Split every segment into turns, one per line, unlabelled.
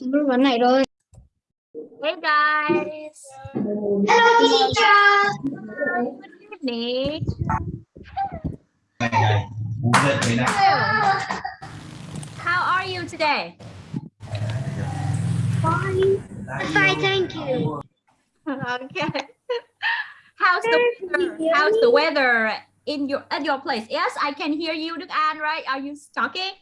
Vấn này thôi.
Hey guys.
Hello teacher.
Good evening.
này này muốn dậy thế nào
How are you today?
Fine. Fine, thank you.
Okay. How's the weather? How's the weather in your at your place? Yes, I can hear you, Đức An, right? Are you talking?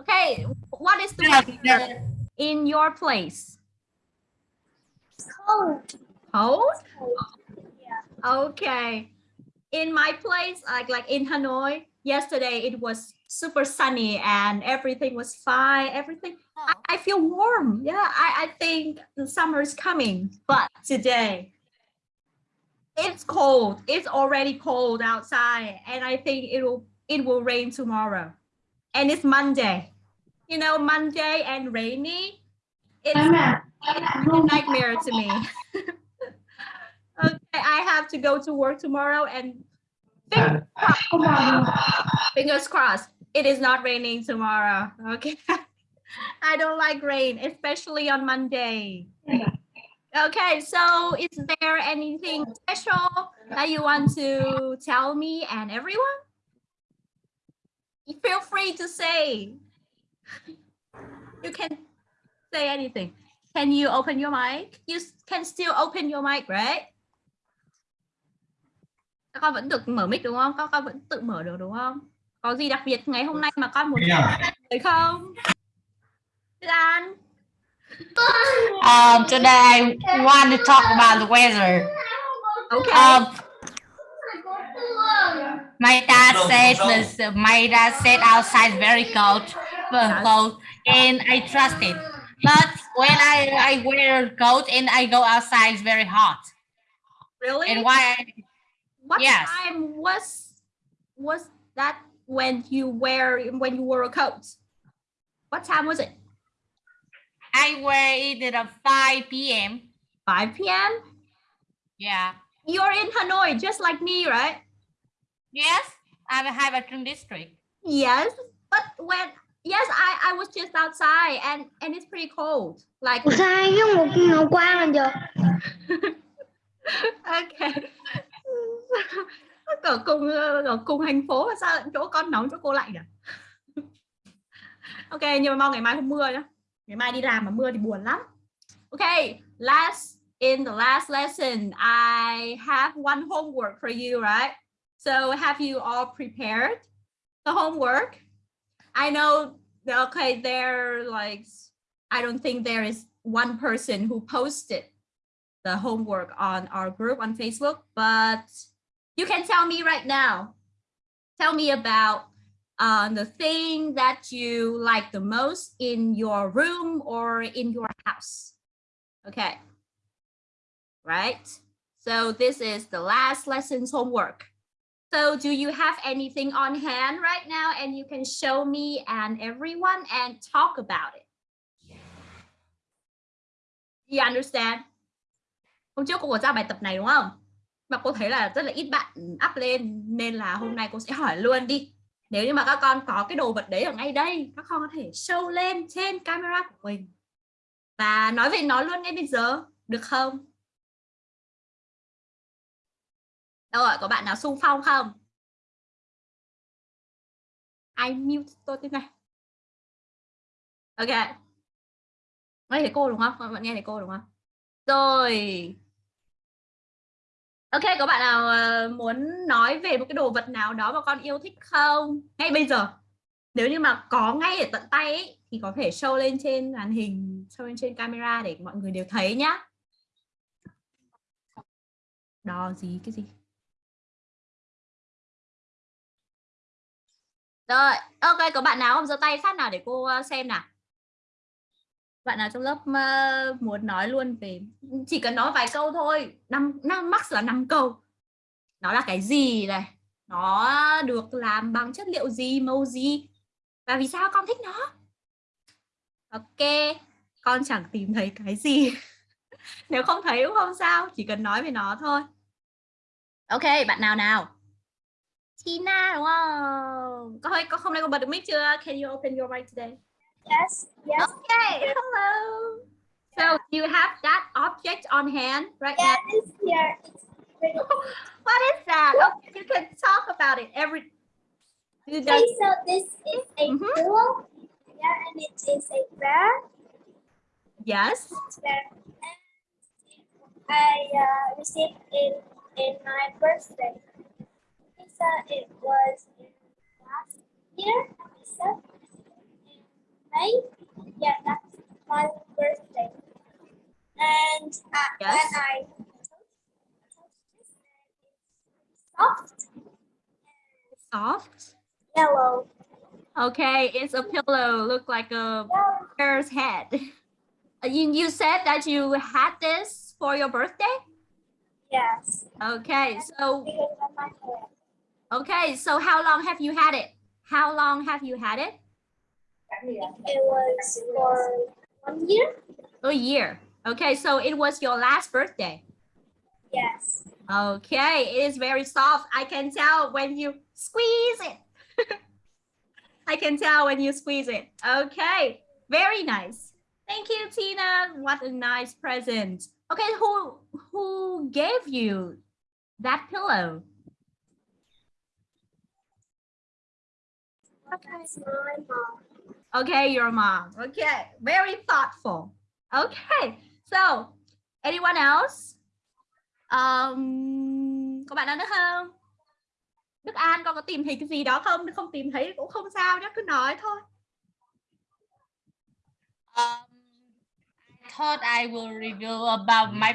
Okay. What is the weather in your place?
Cold.
Cold? Yeah. Okay. In my place, like like in Hanoi, yesterday it was super sunny and everything was fine. Everything oh. I, I feel warm. Yeah, I, I think the summer is coming. But today it's cold. It's already cold outside, and I think it will it will rain tomorrow. And it's Monday. You know, Monday and rainy. It's a nightmare to me. okay, I have to go to work tomorrow and fingers crossed, fingers crossed it is not raining tomorrow. Okay. I don't like rain, especially on Monday. Okay, so is there anything special that you want to tell me and everyone? Feel free to say. You can say anything. Can you open your mic? You can still open your mic, right? Các con vẫn được mở mic đúng không? Các con vẫn tự mở được đúng không? Có gì đặc biệt ngày hôm nay mà con muốn nói không? Đức An.
Um, today I want to talk about the weather.
Okay.
Um, my dad said this. My dad said outside very cold, cold, and I trust it. But when I I wear coat and I go outside, it's very hot.
really?
And why? I,
what
yes.
time was was that when you wear when you wore a coat? What time was it?
I wear it at 5 p.m.
5 p.m.
Yeah.
You're in Hanoi, just like me, right?
Yes, I'm a Haibatun district.
Yes, but when yes, I I was just outside and and it's pretty cold. Like
Sai với một quang là giờ.
okay. ở cùng ở cùng thành phố mà sao chỗ con nóng chỗ cô lạnh à? ok, nhưng mà mong ngày mai không mưa nhá. Ngày mai đi làm mà mưa thì buồn lắm. Okay, last in the last lesson, I have one homework for you, right? So have you all prepared the homework? I know, okay, there like, I don't think there is one person who posted the homework on our group on Facebook, but you can tell me right now. Tell me about uh, the thing that you like the most in your room or in your house. Okay. Right. So this is the last lesson's homework. So do you have anything on hand right now and you can show me and everyone and talk about it? You understand? Hôm trước cô có giao bài tập này đúng không? Mà cô thấy là rất là ít bạn up lên nên là hôm nay cô sẽ hỏi luôn đi. Nếu như mà các con có cái đồ vật đấy ở ngay đây, các con có thể show lên trên camera của mình. Và nói về nó luôn ngay bây giờ, được không? Đâu rồi, có bạn nào sung phong không? ai mute tôi thế này. Ok. Nghe thấy cô đúng không? Các bạn nghe thấy cô đúng không? Rồi. Ok, có bạn nào ờ, muốn nói về một cái đồ vật nào đó mà con yêu thích không? Ngay bây giờ. Nếu như mà có ngay ở tận tay ấy, thì có thể show lên trên màn hình, show lên trên camera để mọi người đều thấy nhá. Đo gì cái gì? Rồi, ok, có bạn nào không giơ tay phát nào để cô ờ, xem nào? Bạn nào trong lớp muốn nói luôn về chỉ cần nói vài câu thôi, năm năm max là 5 câu. Nó là cái gì này? Nó được làm bằng chất liệu gì, màu gì? Và vì sao con thích nó? Ok, con chẳng tìm thấy cái gì. Nếu không thấy cũng không sao, chỉ cần nói về nó thôi. Ok, bạn nào nào? Tina đúng không? Có hơi có hôm nay con bật được mic chưa? Can you open your mic today?
Yes. Yes.
Okay, hello. So you have that object on hand right
Yeah,
now.
it's here. It's.
What is that? Okay, you can talk about it. Every you
Okay, so this is a
Mhm.
pillow. Yeah, and it is a bear.
yes.
Bear. And I uh, received it in my birthday. Uh, it was last year. So in May. Yeah, that's my birthday. And uh,
Yes.
when I touched this, it's soft,
Soft.
yellow.
Okay, it's a pillow. Look like a
yellow.
bear's head. Uh, You, you said that you had this for your birthday?
Yes.
Okay, so okay, so how long have you had it? How long have you had it?
It was for one year.
A year. Okay, so it was your last birthday.
Yes.
Okay, it is very soft. I can tell when you squeeze it. I can tell when you squeeze it. Okay, very nice. Thank you, Tina. What a nice present. Okay, who who gave you that pillow?
My mom.
Okay, your mom. Okay, very thoughtful. Okay, so anyone else? Um, có bạn nào nữa không? Đức An con có tìm thấy cái gì đó không? Không tìm thấy cũng không sao nhé, cứ nói thôi.
Um, I thought I will review about my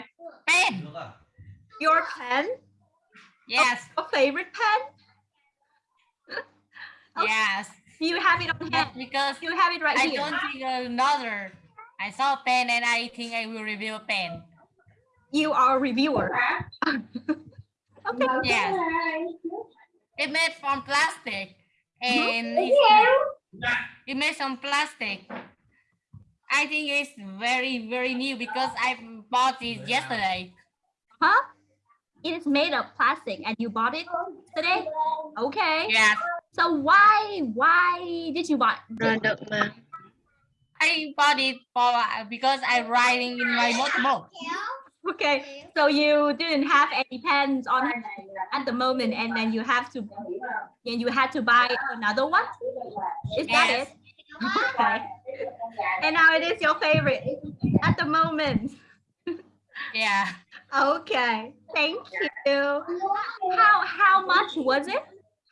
pen.
Your pen,
Yes,
your favorite pen? Okay.
yes.
You have it on hand.
But because
You have it right
I
here.
don't think another. I saw a pen and I think I will review a pen.
You are a reviewer. okay.
Yes, it made from plastic and
Thank
it's, it made some plastic. I think it's very very new because I bought it yesterday.
Huh? It is made of plastic and you bought it today? Okay.
Yes,
So why why did you buy it?
I bought it for because I'm riding in my motorboat.
Okay, so you didn't have any pens on hand at the moment, and then you have to, and you had to buy another one. Is that it? Okay. And now it is your favorite at the moment.
Yeah,
Okay, thank you. How how much was it?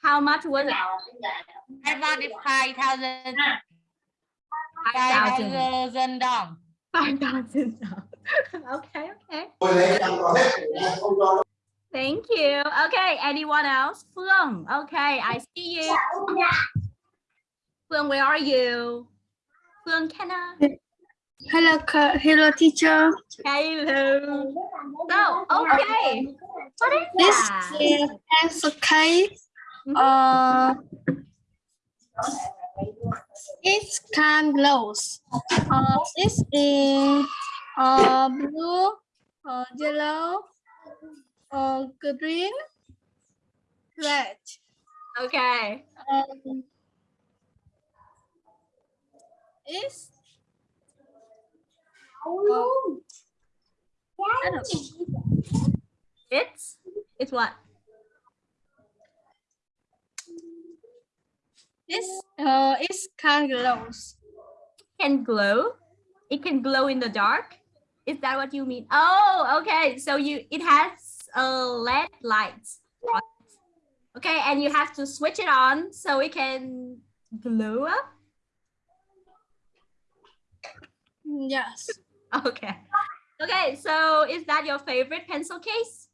How much was it?
I bought it five thousand
Five
five
thousand.
thousand dong.
Five thousand. Okay, okay. Thank you. Okay, anyone else? Phương. Okay, I see you. Phương, where are you? Phương, can I?
Hello, hello, teacher.
Hello. So, okay. What is
This
that?
is pencil case. Uh, it's can glows. Uh, it's in uh blue, uh yellow, uh green, red.
Okay.
Um, it's oh.
It's it's what?
It's uh it's can glows.
Can glow. It can glow in the dark. Is that what you mean? Oh, okay. So you it has a LED lights. on it. Okay, and you have to switch it on so it can glow up.
Yes.
Okay. Okay, so is that your favorite pencil case?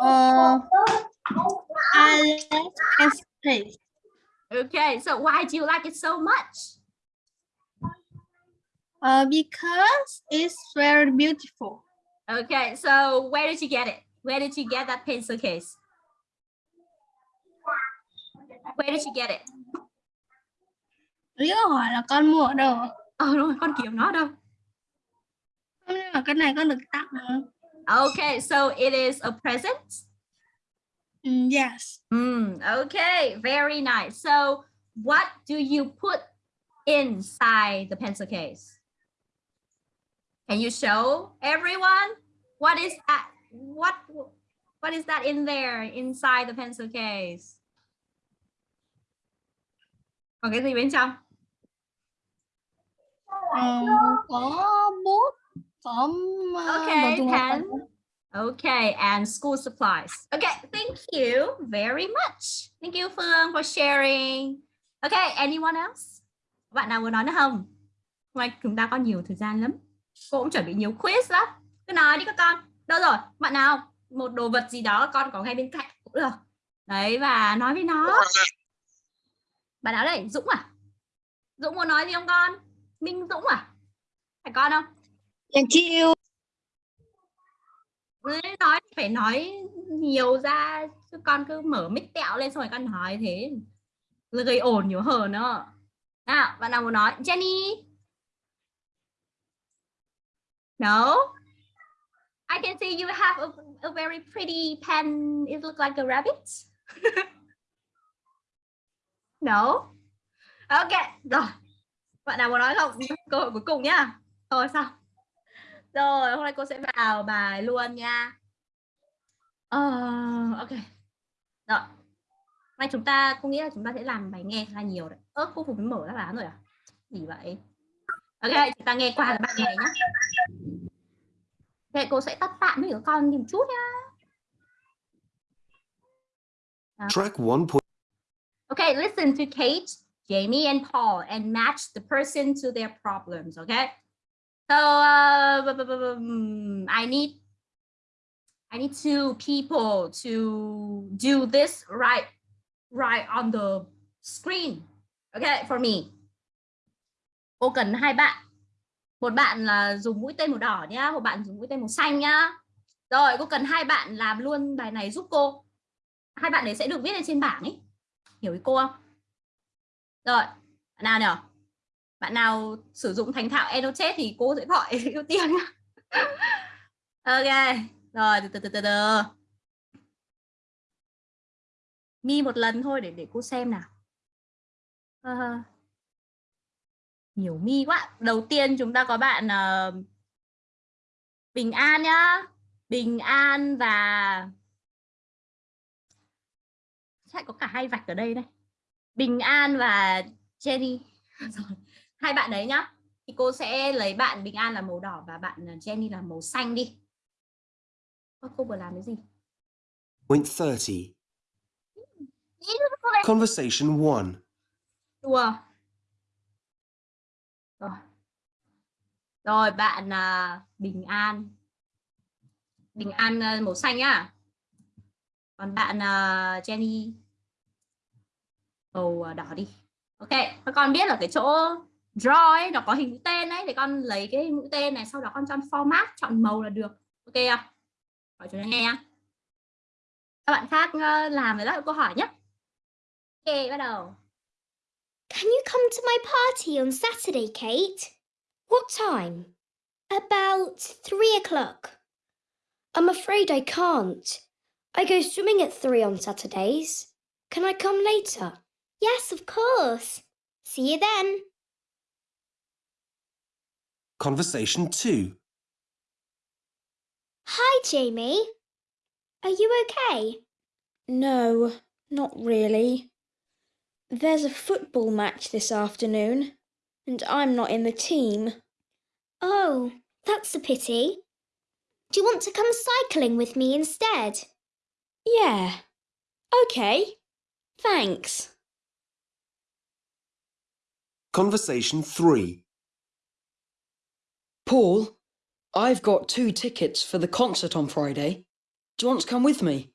Uh, I love pencil case.
Okay, so why do you like it so much?
Uh, because it's very beautiful.
Okay, so where did you get it? Where did you get that pencil case? Where did you get it?
Lý hỏi là con mua ở đâu?
Ờ đúng rồi, con kiếm nó đâu?
Không nhưng mà cái này con được tặng.
Okay, so it is a present.
Mm, yes.
Hmm, okay, very nice. So what do you put inside the pencil case? Can you show everyone what is that? What what is that in there inside the pencil case? Còn cái gì bên trong?
Ờ, có bút có ờ,
Okay,
đồ dùng học tập.
pen. Okay, and school supplies. Okay, thank you very much. Thank you Phương for sharing. Okay, anyone else? Bạn nào muốn nói nữa không? Hôm nay chúng ta có nhiều thời gian lắm. Cô cũng chuẩn bị nhiều quiz lắm. Cứ nói đi các con. Đâu rồi? Bạn nào? Một đồ vật gì đó con có ngay bên cạnh cũng được. Đấy và nói với nó. Bạn nào đây? Dũng à? Dũng muốn nói gì không con? Minh Dũng à? Phải con không?
Thank you.
Nói thì phải nói nhiều ra chứ con cứ mở mic tẹo lên xong rồi con nói thế. Là gây ồn nhiều hờ nữa. Nào bạn nào muốn nói? Jenny? No? I can see you have a, a very pretty pen. It looks like a rabbit. No? Ok rồi. Bạn nào muốn nói không? Cơ hội cuối cùng nhá. Thôi xong rồi, hôm nay cô sẽ vào bài luôn nha. Ờ, ok. Rồi. Nay chúng ta, cô nghĩ là chúng ta sẽ làm bài nghe khá là nhiều đấy. Ơ, cô Phục mở đáp án rồi à? Gì vậy? Ok, chúng ta nghe qua là bạn nghe nhá. Ok, cô sẽ tắt tạm với các con một chút nhá.
Track 1.
Okay, listen to Kate, Jamie, and Paul and match the person to their problems, okay? So uh, hmm, I need I need two people to do this right right on the screen. Okay, for me. Cô cần hai bạn. Một bạn là dùng mũi tên màu đỏ nhá, một bạn dùng mũi tên màu xanh nhá. Rồi, cô cần hai bạn làm luôn bài này giúp cô. Hai bạn đấy sẽ được viết lên trên bảng ấy. Hiểu ý cô không? Rồi, nào nào? Bạn nào sử dụng thành thạo Annotate thì cô sẽ gọi ưu tiên. Ok, rồi từ từ từ từ từ. Mi một lần thôi để để cô xem nào. uh, nhiều mi quá. Đầu tiên chúng ta có bạn uh, Bình An nhá. Bình An và chắc có cả hai vạch ở đây đây. Bình An và Jenny. Rồi, hai bạn đấy nhá. Thì cô sẽ lấy bạn Bình An là màu đỏ và bạn ờ, Jenny là màu xanh đi. Cô vừa làm cái gì?
Point 30. Conversation 1.
Đùa. Rồi. Rồi bạn à, Bình An. Bình An à, màu xanh nhá. Còn bạn Jenny màu đỏ đi. Ok, các con biết là cái chỗ draw ấy nó có hình mũi tên ấy thì con lấy cái mũi tên này sau đó con chọn format chọn màu là được. Ok không? Hỏi cho nghe. Các bạn khác ờ, làm rồi đó câu hỏi nhé. Ok, bắt đầu.
Can you come to my party on Saturday, Kate? What time? About three o'clock. I'm afraid I can't. I go swimming at three on Saturdays. Can I come later? Yes, of course. See you then.
Conversation 2.
Hi, Jamie. Are you okay?
No, not really. There's a football match this afternoon, and I'm not in the team.
Oh, that's a pity. Do you want to come cycling with me instead?
Yeah. Okay. Thanks.
Conversation 3.
Paul, I've got two tickets for the concert on Friday. Do you want to come with me?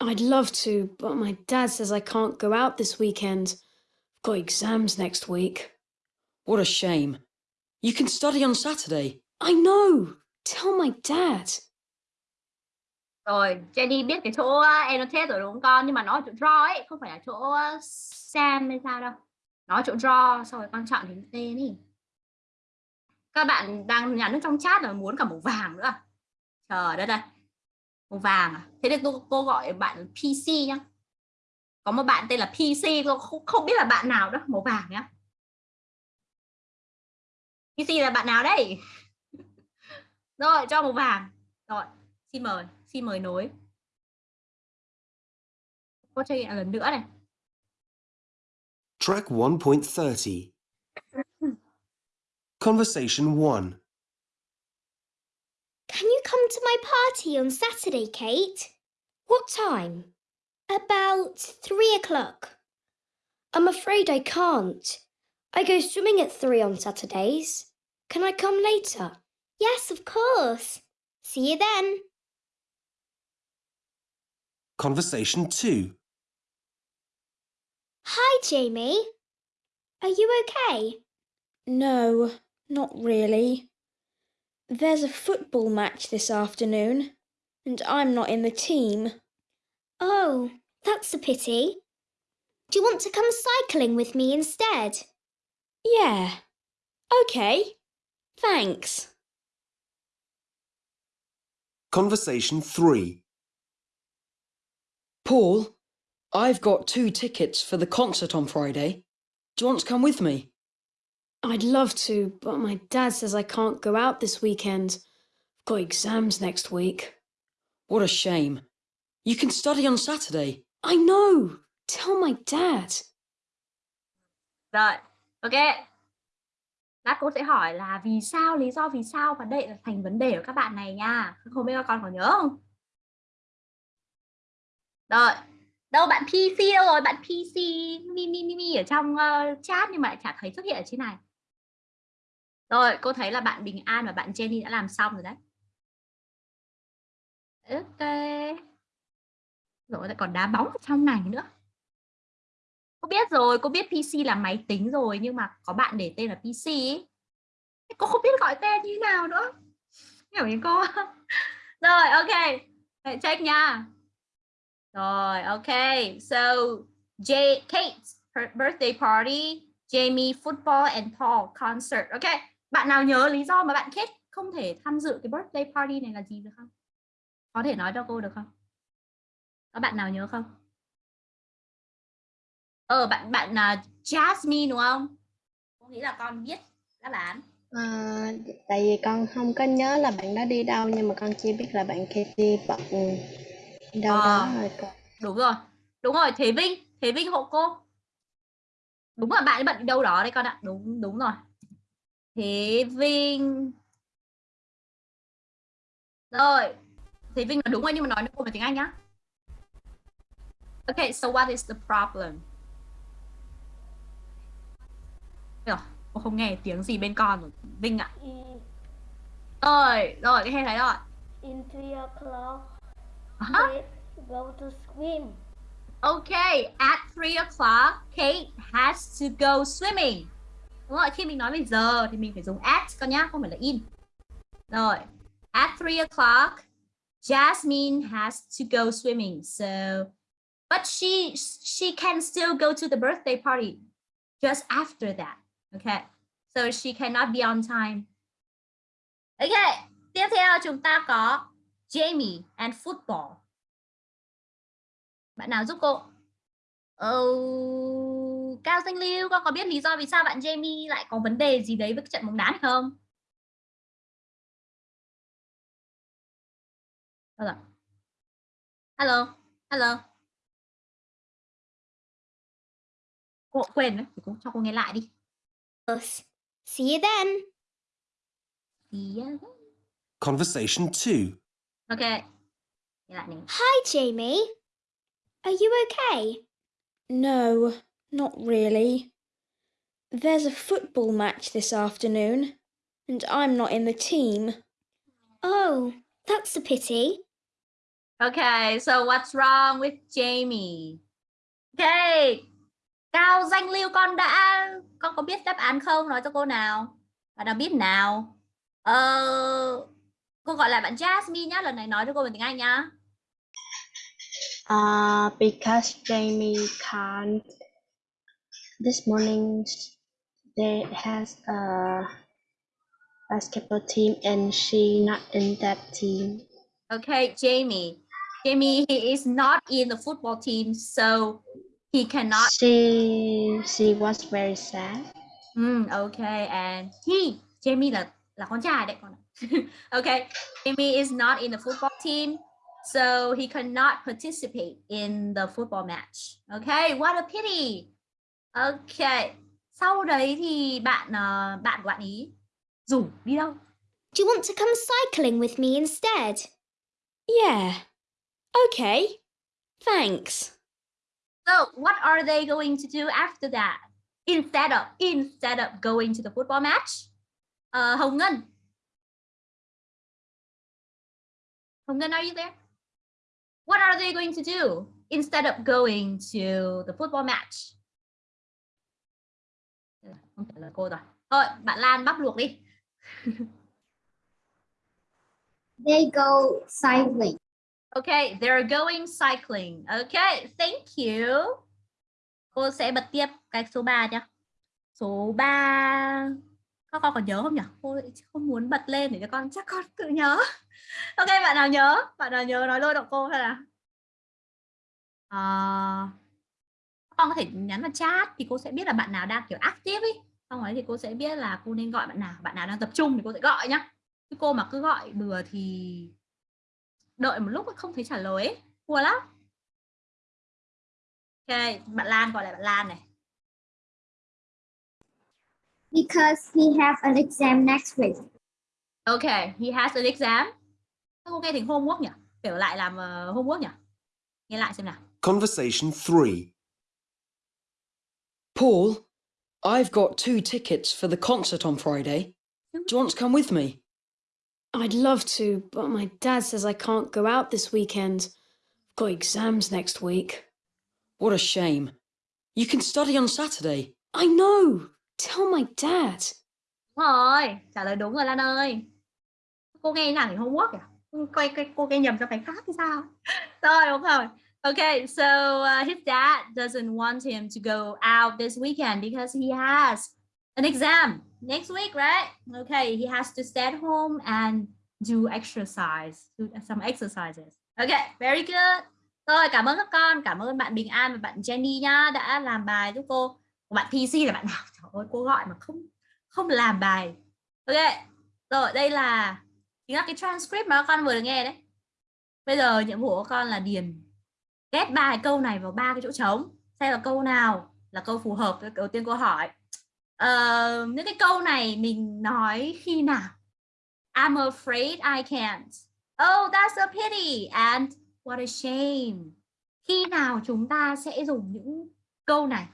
I'd love to, but my dad says I can't go out this weekend. I've got exams next week.
What a shame. You can study on Saturday.
I know. Tell my dad.
Rồi, Jenny biết cái chỗ annotate rồi đúng không con? Nhưng mà nó chỗ draw ấy, không phải là chỗ uh, Sam hay sao đâu. Nó ở chỗ draw, sau rồi con chọn hình tên đi. Các bạn đang nhà nước trong chat là muốn cả màu vàng nữa. À? Trời đất đây Màu vàng à? Thế thì tôi, cô gọi bạn PC nhá. Có một bạn tên là PC, tôi không, không biết là bạn nào đó, màu vàng nhá. PC là bạn nào đây? Rồi, cho màu vàng. Rồi, xin mời, xin mời nối. Cô chơi lần nữa này.
Track 1.30. Conversation 1.
Can you come to my party on Saturday, Kate? What time? About three o'clock.
I'm afraid I can't. I go swimming at three on Saturdays. Can I come later?
Yes, of course. See you then.
Conversation 2.
Hi, Jamie. Are you okay?
No, not really. There's a football match this afternoon, and I'm not in the team.
Oh, that's a pity. Do you want to come cycling with me instead?
Yeah. Okay. Thanks.
Conversation 3.
Paul, I've got two tickets for the concert on Friday. Do you want to come with me?
I'd love to, but my dad says I can't go out this weekend. I've got exams next week.
What a shame. You can study on Saturday.
I know. Tell my dad.
Rồi, ok. Lát cô sẽ hỏi là vì sao, lý do vì sao và đây là thành vấn đề của các bạn này nha. Không biết các con còn nhớ không? Rồi, đâu bạn PC đâu rồi? Bạn PC mi mi mi mi ở trong uh, chat nhưng mà lại chả thấy xuất hiện ở trên này. Rồi, cô thấy là bạn Bình An và bạn Jenny đã làm xong rồi đấy. Ok. Rồi lại còn đá bóng ở trong này nữa. Cô biết rồi, cô biết PC là máy tính rồi nhưng mà có bạn để tên là PC ấy. Cô không biết gọi tên như thế nào nữa. Hiểu ý cô? rồi, ok. Hãy check nha. Rồi, ok. So, J Kate's her birthday party, Jamie football and Paul concert. Ok. Bạn nào nhớ lý do mà bạn Kate không thể tham dự cái birthday party này là gì được không? Có thể nói cho cô được không? Có bạn nào nhớ không? Ờ bạn bạn là Jasmine đúng không? Cô nghĩ là con biết đáp án.
À, tại vì con không có nhớ là bạn đó đi đâu nhưng mà con chỉ biết là bạn Katie bận đâu
Ờ.
đó rồi con.
Đúng rồi. Đúng rồi, Thế Vinh, Thế Vinh hộ cô. Đúng là bạn ấy bận đi đâu đó đấy con ạ. Đúng đúng rồi. Thế Vinh. Rồi. Thế Vinh là đúng rồi nhưng mà nói với cô bằng tiếng Anh nhá. Okay, so what is the problem? Rồi, cô không nghe tiếng gì bên con rồi. Vinh ạ. Rồi, rồi, cái hay thấy rồi.
In three o'clock,
Hả?
go to swim.
Okay, at 3 o'clock, Kate has to go swimming. Đúng rồi, khi mình nói về giờ thì mình phải dùng at con nhá, không phải là in. Rồi, at 3 o'clock, Jasmine has to go swimming. So, but she she can still go to the birthday party just after that. Okay, so she cannot be on time. Okay, tiếp theo chúng ta có Jamie and football. Bạn nào giúp cô? oh Cao Danh Lưu, con có biết lý do vì sao bạn Jamie lại có vấn đề gì đấy với trận bóng đá hay không? Hello, hello. Cô quên đấy, thì cô cho cô nghe lại đi.
Us. See you then.
Thì, uh,
Conversation 2.
Ok. Nghe lại này.
Hi, Jamie. Are you okay?
No, not really. There's a football match this afternoon, and I'm not in the team.
Oh, that's a pity.
Okay, so what's wrong with Jamie? Okay. Cao danh lưu con đã con có biết đáp án không? Nói cho cô nào. Bạn nào biết nào? Ờ cô gọi lại bạn Jasmine nhá, lần này nói cho cô bằng tiếng Anh nhá.
Uh, because Jamie can't. This morning they has a basketball team and she not in that team.
Okay, Jamie. Jamie he is not in the football team so he cannot
She she was very sad.
Mm, okay, and he Jamie là là con trai đấy con okay Jamie is not in the football team so he cannot participate in the football match okay what a pity okay sau đấy thì bạn uh, bạn của bạn ý rủ đi đâu
Do you want to come cycling with me instead?
Yeah. Okay. Thanks.
So what are they going to do after that? Instead of instead of going to the football match? Uh, Hồng Ngân. Hồng Ngân, are you there? What are they going to do instead of going to the football match? Không trả lời cô rồi. Thôi, bạn Lan bắp luộc đi.
They go cycling.
Okay, they're going cycling. Okay, thank you. Cô sẽ bật tiếp cái số 3 nhé. Số 3 các con còn nhớ không nhỉ? Cô không muốn bật lên để cho con chắc con tự nhớ. Ok, bạn nào nhớ? Bạn nào nhớ nói lôi động cô hay là? À, con có thể nhắn vào chat thì cô sẽ biết là bạn nào đang kiểu active ấy. Xong rồi thì cô sẽ biết là cô nên gọi bạn nào. Bạn nào đang tập trung thì cô sẽ gọi nhá. Chứ cô mà cứ gọi bừa thì đợi một lúc không thấy trả lời ấy. Buồn lắm. Ok, bạn Lan gọi lại bạn Lan này.
Because he have an exam next week.
Okay, he has an exam. Sao Cô nghe thành homework nhỉ? Kiểu lại làm uh, homework nhỉ? Nghe lại xem nào.
Conversation 3.
Paul, I've got two tickets for the concert on Friday. Oh. Do you want to come with me?
I'd love to, but my dad says I can't go out this weekend. I've got exams next week.
What a shame. You can study on Saturday.
I know. Tell my dad.
Đúng rồi, trả lời đúng rồi Lan ơi. Cô nghe nào thì homework à? Quay, quay cô nghe nhầm cho cái khác thì sao? Rồi đúng rồi. Okay, so uh, his dad doesn't want him to go out this weekend because he has an exam next week, right? Okay, he has to stay at home and do exercise, do some exercises. Okay, very good. Rồi, cảm ơn các con, cảm ơn bạn Bình An và bạn Jenny nhá đã làm bài giúp cô. Bạn PC là bạn nào? Trời ơi, cô gọi mà không không làm bài. Ok, rồi đây là chính là cái transcript mà các con vừa được nghe đấy. Bây giờ nhiệm vụ của con là điền ghép ba cái câu này vào ba cái chỗ trống. Xem là câu nào là câu phù hợp đầu tiên cô hỏi. Uh, những cái câu này mình nói khi nào? I'm afraid I can't. Oh, that's a pity. And what a shame. Khi nào chúng ta sẽ dùng những câu này?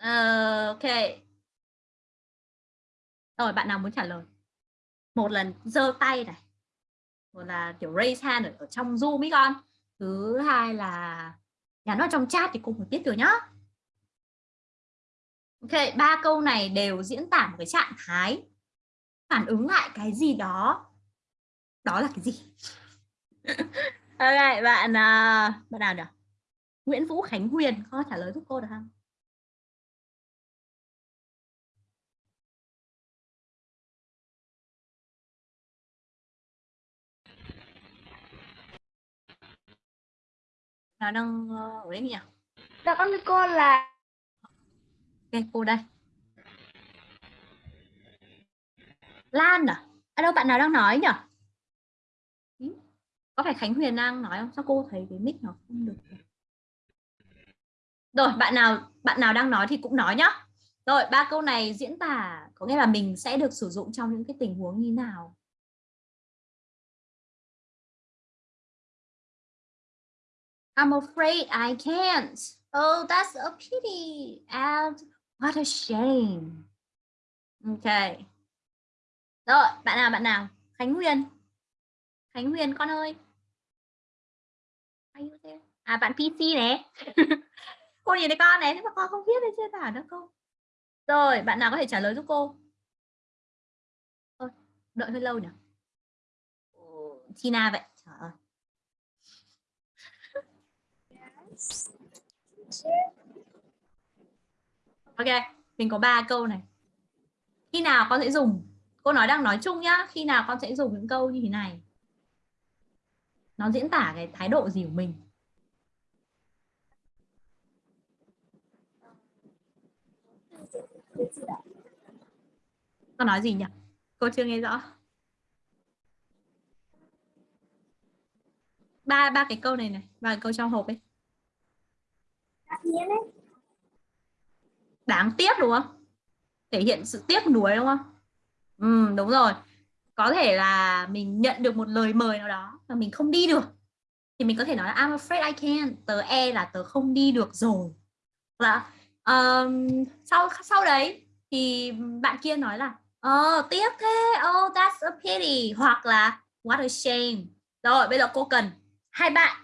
Uh, ok. Rồi, bạn nào muốn trả lời? Một lần giơ tay này. Một là kiểu raise hand ở, ở trong Zoom ý con. Thứ hai là nhắn vào trong chat thì cùng phải biết được nhá. Ok, ba câu này đều diễn tả một cái trạng thái phản ứng lại cái gì đó. Đó là cái gì? ok, bạn à, bạn nào nhỉ? Nguyễn Vũ Khánh Huyền có trả lời giúp cô được không? Nào đang uh, ở đấy nhỉ?
Dạ con cô là
Ok, cô đây. Lan à? À đâu bạn nào đang nói nhỉ? Có phải Khánh Huyền đang nói không? Sao cô thấy cái mic nó không được? Rồi, bạn nào bạn nào đang nói thì cũng nói nhá. Rồi, ba câu này diễn tả có nghĩa là mình sẽ được sử dụng trong những cái tình huống như nào? I'm afraid I can't. Oh, that's a pity. And what a shame. Ok. Rồi, bạn nào, bạn nào? Khánh Huyền. Khánh Huyền con ơi. Are you there? À, bạn PC này. cô nhìn thấy con này, thế mà con không biết để chia tả nữa cô. Rồi, bạn nào có thể trả lời giúp cô? Thôi, đợi hơi lâu nhỉ? Tina vậy. Trời ơi. Ok, mình có ba câu này. Khi nào con sẽ dùng? Cô nói đang nói chung nhá. Khi nào con sẽ dùng những câu như thế này? Nó diễn tả cái thái độ gì của mình? con nói gì nhỉ cô chưa nghe rõ ba ba cái câu này này ba cái câu trong hộp ấy đáng tiếc đúng không? Thể hiện sự tiếc nuối đúng không? Ừ, đúng rồi. Có thể là mình nhận được một lời mời nào đó mà mình không đi được. Thì mình có thể nói là I'm afraid I can't. Tớ e là tớ không đi được rồi. Vâng là um, sau sau đấy thì bạn kia nói là ờ tiếc thế. Oh that's a pity. Hoặc là what a shame. Rồi bây giờ cô cần hai bạn.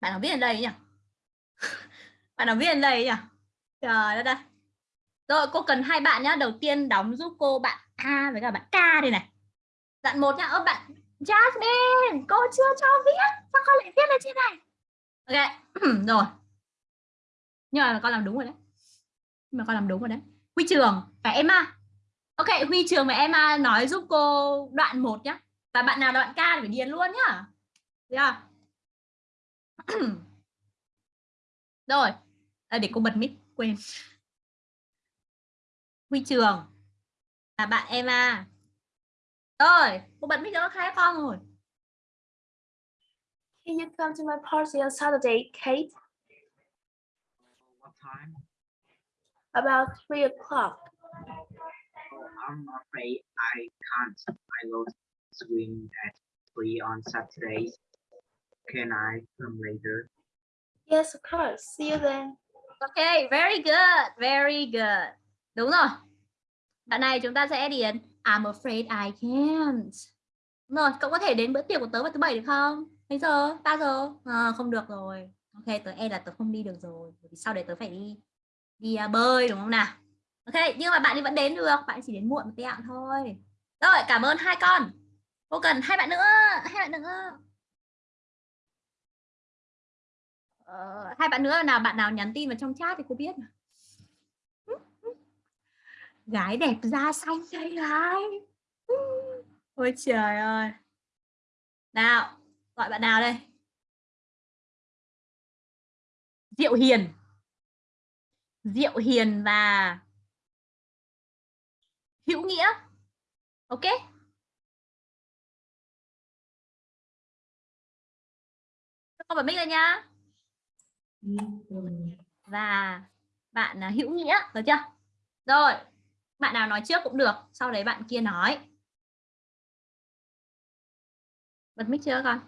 Bạn nào biết ở đây nhỉ? Bạn nào viết ở đây nhỉ? Trời đất đây rồi, cô cần hai bạn nhá. Đầu tiên đóng giúp cô bạn A với cả bạn K đây này. Dặn một nhá. Ơ, bạn Jasmine, cô chưa cho viết. Sao con lại viết lên trên này? Ok. Rồi. Nhưng mà con làm đúng rồi đấy. Nhưng mà con làm đúng rồi đấy. Huy Trường và Emma ok, Huy Trường và Emma nói giúp cô đoạn 1 nhá. Và bạn nào đoạn K thì phải điền luôn nhá. Được yeah. rồi à, để cô bật mic quên Huy Trường là bạn Emma rồi cô bật mic cho hai con rồi
Can you come to my party on Saturday, Kate?
What time?
About three o'clock.
Oh, I'm afraid I can't. I will swim at three on Saturdays. Can I come later?
Yes, of course. See you then.
Okay, very good very good. Đúng rồi. Đoạn này chúng ta sẽ điền I'm afraid I can't. Đúng rồi cậu có thể đến bữa tiệc của tớ vào thứ bảy được không? Mấy giờ ba giờ. À, không được rồi. Ok tớ e là tớ không đi được rồi bởi vì sau đấy tớ phải đi đi à, bơi đúng không nào? Ok nhưng mà bạn ấy vẫn đến được bạn chỉ đến muộn một tẹo thôi. Rồi cảm ơn hai con. Cô cần hai bạn nữa hai bạn nữa. Uh, hai bạn nữa nào bạn nào nhắn tin vào trong chat thì cô biết mà. gái đẹp da xanh đây gái. Ôi trời ơi. Nào gọi bạn nào đây? Diệu hiền. Diệu hiền và hữu nghĩa. Ok. Con bật mic lên nha. Ừ, và bạn à, hữu nghĩa, được chưa? Rồi, bạn nào nói trước cũng được, sau đấy bạn kia nói. Bật mic chưa con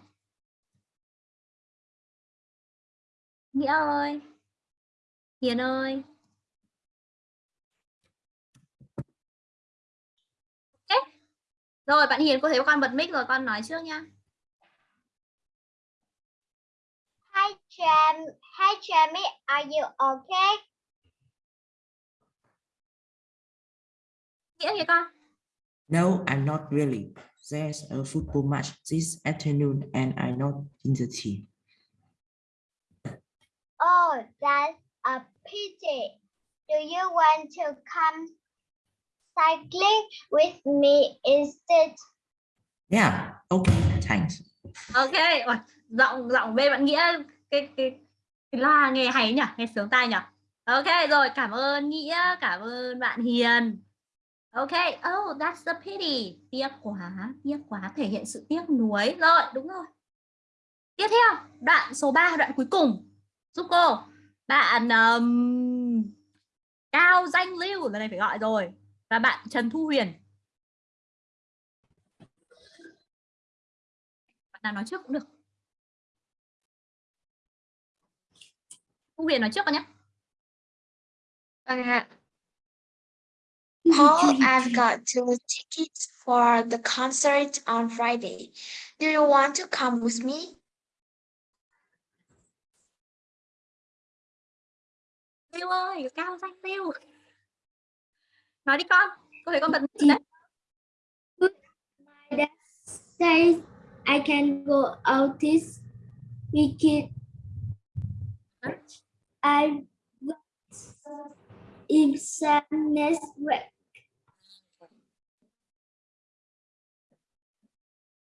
nghĩa ơi, hiền ơi. Rồi, bạn hiền, cô thấy con bật mic rồi, con nói trước nha
Jam. Hi, Jamie. Are you okay?
nghĩa kìa con
No, I'm not really. There's a football match this afternoon and I'm not in the team.
Oh, that's a pity. Do you want to come cycling with me instead?
Yeah, okay, thanks.
ok Ôi, giọng giọng bên bạn nghĩa cái cái, cái loa nghe hay nhỉ? Nghe sướng tai nhỉ? Ok rồi cảm ơn nghĩa cảm ơn bạn hiền. Ok oh that's a pity. Tiếc quá tiếc quá thể hiện sự tiếc nuối. Rồi đúng rồi. Tiếp theo đoạn số 3 đoạn cuối cùng. Giúp cô. Bạn um, cao danh lưu lần này phải gọi rồi. Và bạn trần thu huyền. Bạn nào nói trước cũng được. Thu huyền nói trước con nhé
Vâng ạ. Paul, I've got two tickets for the concert on Friday. Do you want to come with me?
Lưu ơi cao danh Lưu nói đi con cô thấy con bật mic đấy
My dad says I can go out this weekend. I got exam next week.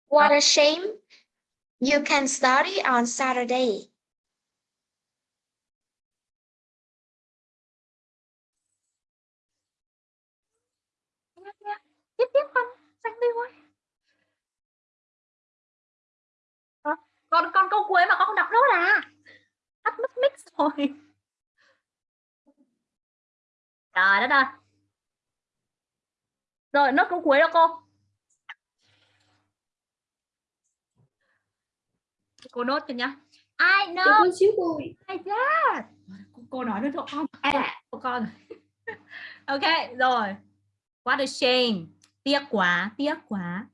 What a shame. You can study on Saturday.
tiếp tiếp con xanh đi Ờ, còn còn câu cuối mà con không đọc nốt à tắt mất mic rồi trời đất ơi rồi nốt câu cuối đó cô. Cô nốt cho nhá. I know
xíu cô.
I that cô, cô nói nữa cho con. À, của con. Ok rồi. What a shame. Tiếc quá tiếc quá.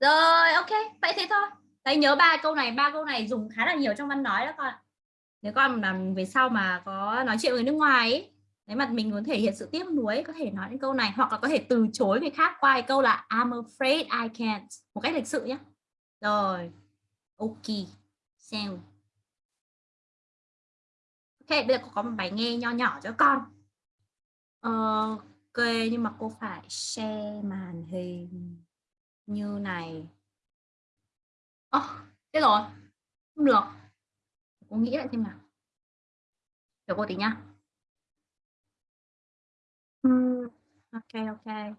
Rồi ok. Vậy thế thôi. Đấy nhớ ba câu này. Ba câu này dùng khá là nhiều trong văn nói đó con ạ. nếu con làm về sau mà có nói chuyện với nước ngoài ấy, nếu mà mình muốn thể hiện sự tiếc nuối có thể nói những câu này hoặc là có thể từ chối người khác qua cái câu là I'm afraid I can't. Một cách lịch sự nhé rồi ok xem. Ok bây giờ cô có một bài nghe nho nhỏ cho con. Ờ, ok nhưng mà cô phải share màn hình như này. Ồ, oh, thế rồi không được. Cô nghĩ lại xem nào. Chờ cô tí nhá ok ok.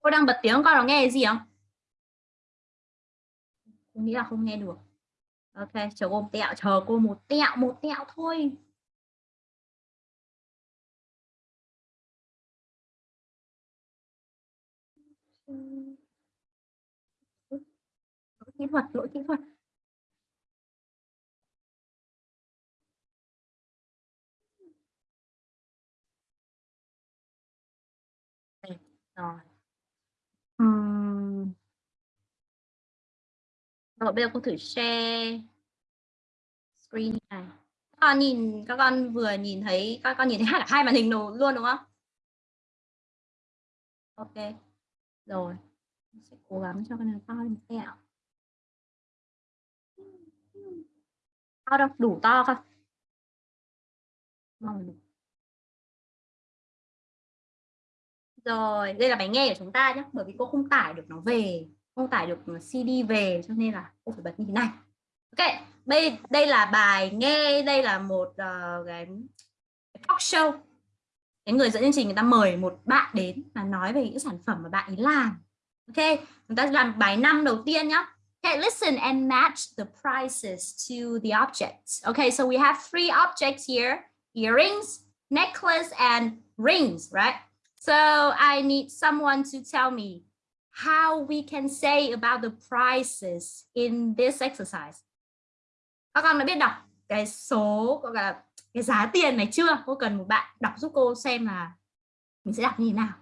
Cô đang bật tiếng con có nghe gì không? Cô nghĩ là không nghe được. Ok, chờ cô một tẹo, chờ cô một tẹo một tẹo thôi. Kỹ thuật lỗi kỹ thuật rồi Ừm. Rồi bây giờ cô thử share screen này. Các con nhìn các con vừa nhìn thấy các con nhìn thấy hai hai màn hình đồ luôn đúng không? Ok. Rồi. Sẽ cố gắng cho cái này to lên một tẹo. To đâu, đủ to không? Rồi, đây là bài nghe của chúng ta nhé, bởi vì cô không tải được nó về, không tải được CD về cho nên là cô phải bật như thế này. Ok, đây đây là bài nghe, đây là một uh, cái talk show. Cái người dẫn chương trình người ta mời một bạn đến và nói về những sản phẩm mà bạn ấy làm. Ok, chúng ta làm bài năm đầu tiên nhé. Okay, listen and match the prices to the objects. Okay, so we have three objects here: earrings, necklace, and rings, right? So I need someone to tell me how we can say about the prices in this exercise. Các con đã biết đọc cái số gọi là cái giá tiền này chưa? Cô cần một bạn đọc giúp cô xem là mình sẽ đọc như thế nào.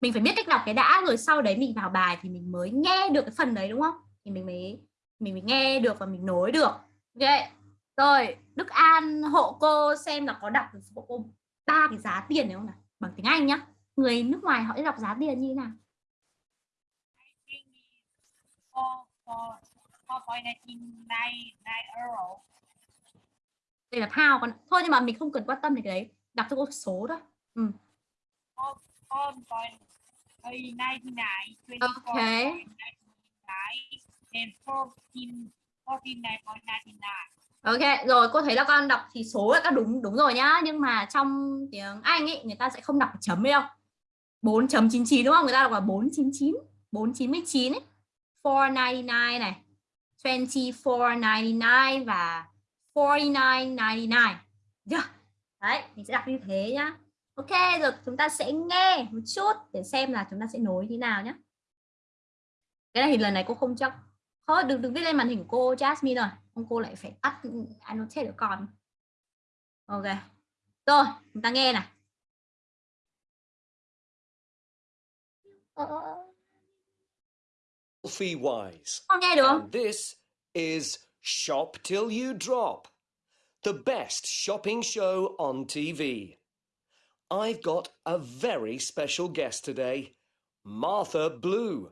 Mình phải biết cách đọc cái đã rồi sau đấy mình vào bài thì mình mới nghe được cái phần đấy đúng không? Thì mình mới mình mới nghe được và mình nối được. Ok. Rồi, Đức An hộ cô xem là có đọc được hộ cô ba cái giá tiền này không nào? bằng tiếng Anh nhá người nước ngoài họ đọc giá tiền như thế nào đây là pound còn thôi nhưng mà mình không cần quan tâm đến cái đấy đọc cho cô số thôi ừ ok Ok, rồi cô thấy là con đọc thì số là các đúng đúng rồi nhá, nhưng mà trong tiếng Anh ấy người ta sẽ không đọc chấm đâu. 4.99 đúng không? Người ta đọc là 499, 499 ấy. 499 này, 24.99 và 49.99. Yeah. Dạ, đấy, mình sẽ đọc như thế nhá. Ok, rồi chúng ta sẽ nghe một chút để xem là chúng ta sẽ nối như nào nhé. Cái này thì lần này cô không chắc. Thôi đừng đừng viết lên màn hình cô Jasmine rồi ông cô lại phải tắt annotate được con ok rồi chúng ta nghe này
Selfie wise.
Con nghe được không?
This is Shop Till You Drop, the best shopping show on TV. I've got a very special guest today, Martha Blue.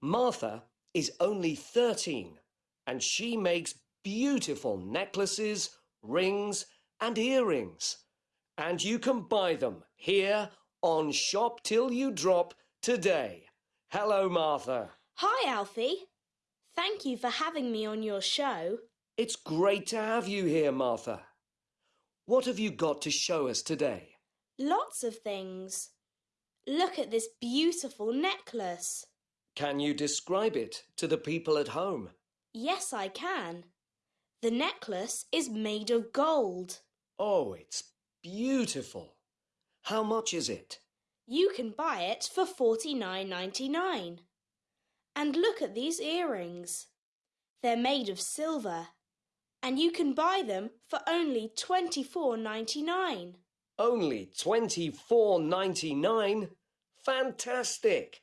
Martha is only 13 and she makes beautiful necklaces, rings, and earrings. And you can buy them here on Shop Till You Drop today. Hello, Martha.
Hi, Alfie. Thank you for having me on your show.
It's great to have you here, Martha. What have you got to show us today?
Lots of things. Look at this beautiful necklace.
Can you describe it to the people at home?
Yes, I can. The necklace is made of gold.
Oh, it's beautiful. How much is it?
You can buy it for forty nine ninety nine. And look at these earrings. They're made of silver. And you can buy them for only twenty four ninety nine.
Only twenty-four ninety-nine. Fantastic.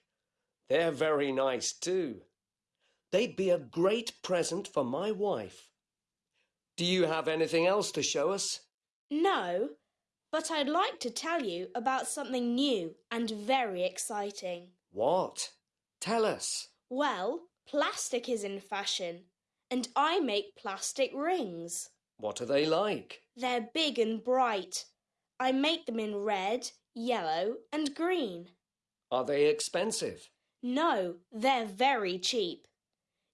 They're very nice too. They'd be a great present for my wife. Do you have anything else to show us?
No, but I'd like to tell you about something new and very exciting.
What? Tell us.
Well, plastic is in fashion, and I make plastic rings.
What are they like?
They're big and bright. I make them in red, yellow, and green.
Are they expensive?
No, they're very cheap.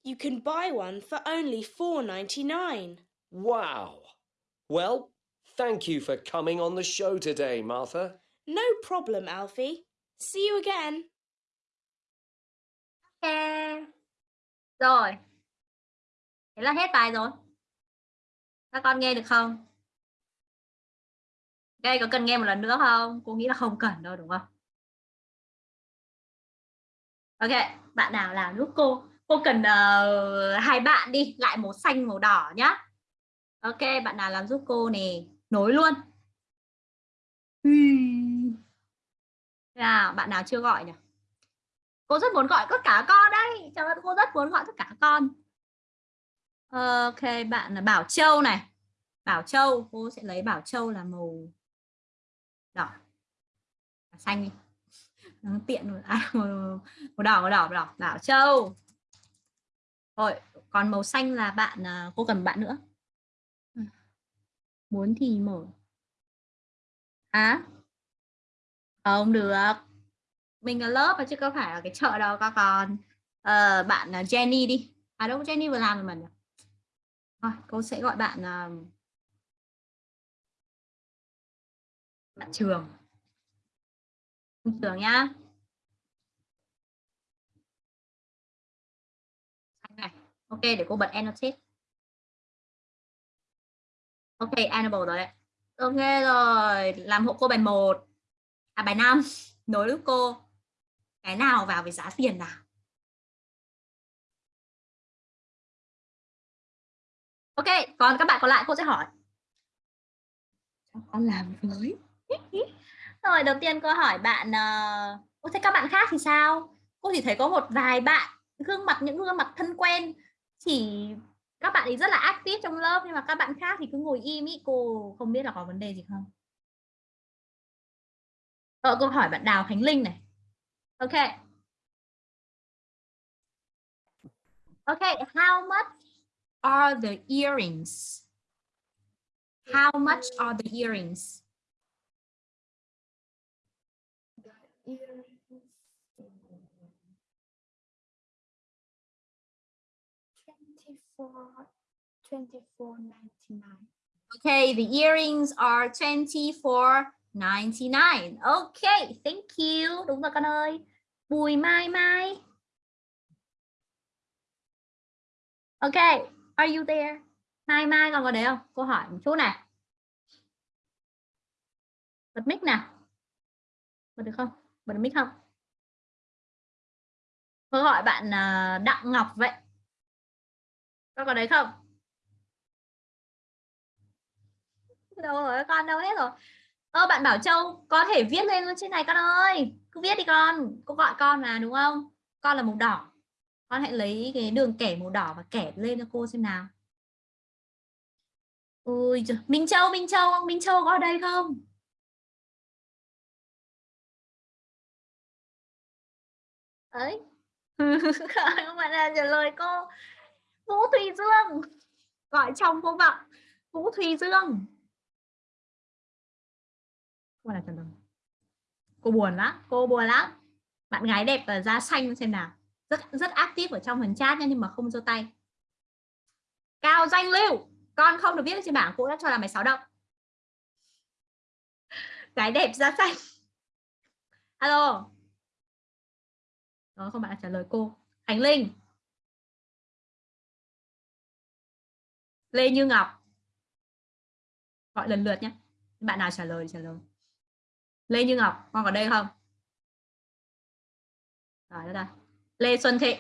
You can buy one for only four ninety nine.
Wow. Well, thank you for coming on the show today, Martha.
No problem, Alfie. See you again.
Ok. Rồi. Thế là hết bài rồi. Các con nghe được không? Đây có cần nghe một lần nữa không? Cô nghĩ là không cần đâu đúng không? Ok, bạn nào làm giúp cô? Cô cần uh, hai bạn đi, lại màu xanh màu đỏ nhá. Ok, bạn nào làm giúp cô nè, nối luôn. À, bạn nào chưa gọi nhỉ? Cô rất muốn gọi tất cả con đây. Trời ơi, cô rất muốn gọi tất cả con. Ok, bạn là Bảo Châu này. Bảo Châu, cô sẽ lấy Bảo Châu là màu đỏ. Xanh đi. Nó tiện rồi. À, màu đỏ, màu đỏ, màu đỏ. Bảo Châu. Rồi, còn màu xanh là bạn à, cô cần bạn nữa. Ừ. Muốn thì mở. À? Không được. Mình là lớp mà chứ có phải là cái chợ đâu các con. Ờ, à, bạn Jenny đi. À đâu Jenny vừa làm rồi mà nhỉ? Thôi, cô sẽ gọi bạn à, bạn trường. Trường nhá. Này. Ok, để cô bật annotate. Ok, enable rồi đấy. Ok rồi, làm hộ cô bài 1. À bài 5, nối giúp cô. Cái nào vào với giá tiền nào? Ok, còn các bạn còn lại cô sẽ hỏi. Con làm với rồi, đầu tiên cô hỏi bạn ờ, uh... thấy các bạn khác thì sao? Cô chỉ thấy có một vài bạn gương mặt những gương mặt thân quen chỉ các bạn ấy rất là active trong lớp nhưng mà các bạn khác thì cứ ngồi im ý. Cô không biết là có vấn đề gì không? Ờ, cô hỏi bạn Đào Khánh Linh này. Ok. Ok how much are the earrings? How much are the earrings?
Twenty-four ninety-nine.
Okay, the earrings are 24.99. Okay, thank you. Đúng rồi con ơi. Bùi Mai Mai. Okay, are you there? Mai Mai còn có đấy không? Cô hỏi một chút này. Bật mic nào. Bật được không? Bật mic không? Cô hỏi bạn à, Đặng Ngọc vậy. Con có đấy không? đâu rồi, con đâu hết rồi? Ơ, bạn Bảo Châu, có thể viết lên trên này con ơi. Cứ viết đi con. Cô gọi con mà, đúng không? Con là màu đỏ. Con hãy lấy cái đường kẻ màu đỏ và kẻ lên cho cô xem nào. Ôi trời. Minh Châu Minh Châu Minh Châu có ở đây không? Ấy. Không bạn là trả lời cô. Vũ Thùy Dương. Gọi trong cô bạn Vũ Thùy Dương. Cô là trần đồng. cô buồn lắm, cô buồn lắm. Bạn gái đẹp và da xanh, xem nào. Rất rất active ở trong phần chat nha, nhưng mà không giơ tay. Cao Danh Lưu. Con không được viết trên bảng cô đã cho là mày sáu động. Cái đẹp, da xanh. Alo. Đó, không bạn trả lời cô. Khánh Linh. Lê Như Ngọc. Gọi lần lượt nhé bạn nào trả lời trả lời. Lê Như Ngọc con có đây không? Rồi đó đây. Lê Xuân Thị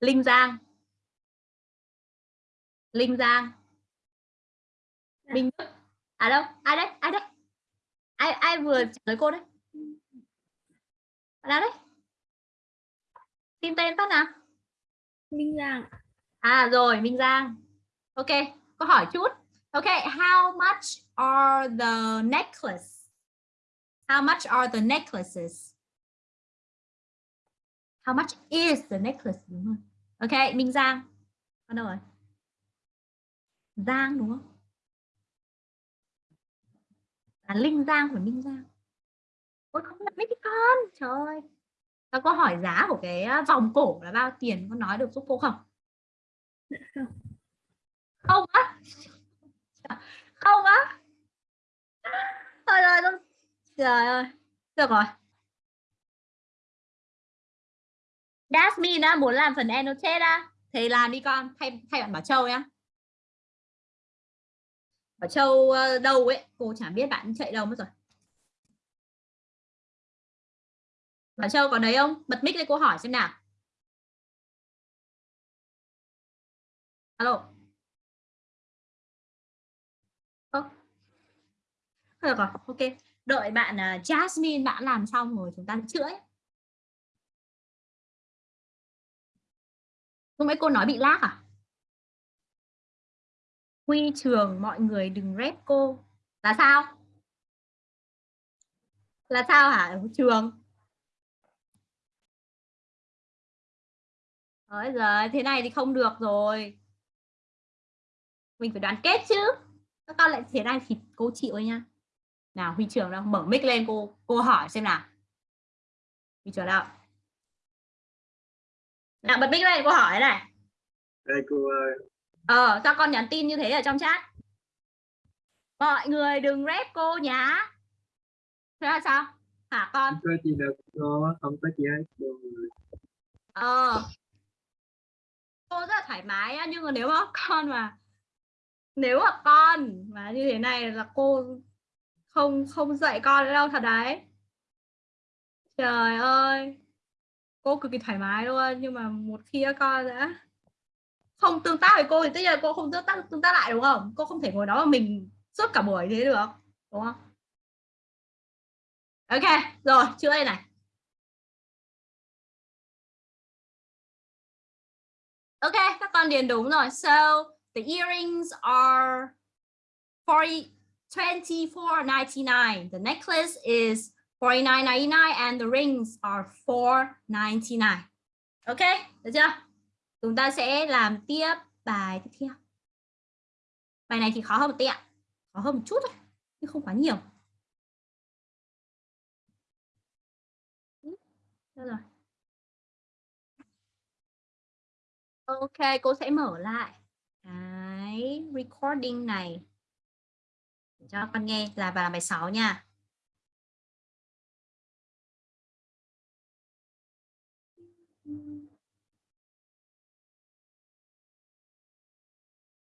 Linh Giang. Linh Giang. Minh Đức. À đâu ai đấy ai đấy? Ai ai vừa trả lời cô đấy? Là đấy? Xin tên phát nào
Minh Giang.
à rồi, Minh Giang. Ok có hỏi chút. Ok, how much are the necklace? How much are the necklaces? How much is the necklace, đúng không? Ok, Minh Giang. Con đâu rồi? Giang, đúng không? Là Linh Giang phải Minh Giang. Ôi, không biết mấy con. Trời ơi. Các có hỏi giá của cái ờ, vòng cổ là bao tiền có nói được giúp cô không? Không á. Không á. Thôi rồi trời ơi. Được rồi. Jasmine á, muốn làm phần annotate á. Thì làm đi con thay thay bạn Bảo Châu nhá. Bảo Châu ờ, đâu ấy? Cô chả biết bạn chạy đâu mất rồi. Bảo Châu có đấy không bật mic lên cô hỏi xem nào alo Ơ. được rồi ok đợi bạn uh, Jasmine bạn làm xong rồi chúng ta chữa ấy. Lúc nãy cô nói bị lag à? Huy trường mọi người đừng rep cô. Là sao? Là sao hả trường? Ôi giờ thế này thì không được rồi. Mình phải đoàn kết chứ. Các con lại thế này thì cô chịu ấy nha. Nào Huy trường đâu, mở mic lên cô cô hỏi xem nào. Huy trường đâu? Nào bật mic lên cô hỏi này.
Đây cô ơi.
Ờ, sao con nhắn tin như thế ở trong chat? Mọi người đừng rep cô nhá. Thế là sao? Hả con?
Không có gì đâu cô, không có gì hết cô.
Ờ. Cô rất là thoải mái á, nhưng mà nếu mà con mà nếu mà con mà như thế này là cô không không dạy con đâu thật đấy. Trời ơi. Cô cực kỳ thoải mái luôn, nhưng mà một khi con đã không tương tác với cô thì tất nhiên là cô không tương tác tương tác lại đúng không cô không thể ngồi đó mà mình suốt cả buổi thế được đúng không ok rồi chưa đây này ok, các con điền đúng rồi. So, the earrings are 40 24.99 the necklace is 49.99 and the rings are 4.99 ok, được chưa? Chúng ta sẽ làm tiếp bài tiếp theo. Bài này thì khó hơn một tí ạ. Khó hơn một chút thôi, nhưng không quá nhiều. Được rồi. Ok cô sẽ mở lại cái recording này cho con nghe là vào bài 6 nha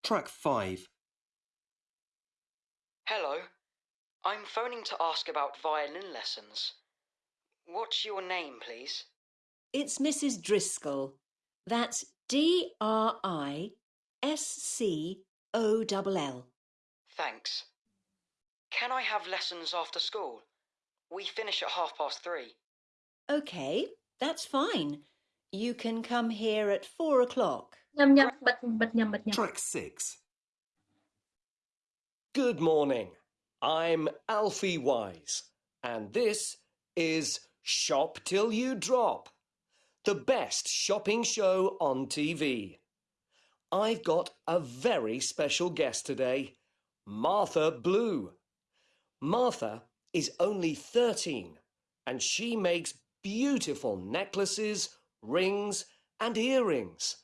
Track 5.
Hello, I'm phoning to ask about violin lessons. What's your name, please?
It's Mrs. Driscoll. That's D R I S C O L L.
Thanks. Can I have lessons after school? We finish at half past three.
OK, that's fine. You can come here at four o'clock.
nhầm nhầm bật bật nhầm bật nhầm
Track 6.
Good morning. I'm Alfie Wise, and this is Shop Till You Drop, the best shopping show on TV. I've got a very special guest today, Martha Blue. Martha is only 13 and she makes beautiful necklaces, rings, and earrings.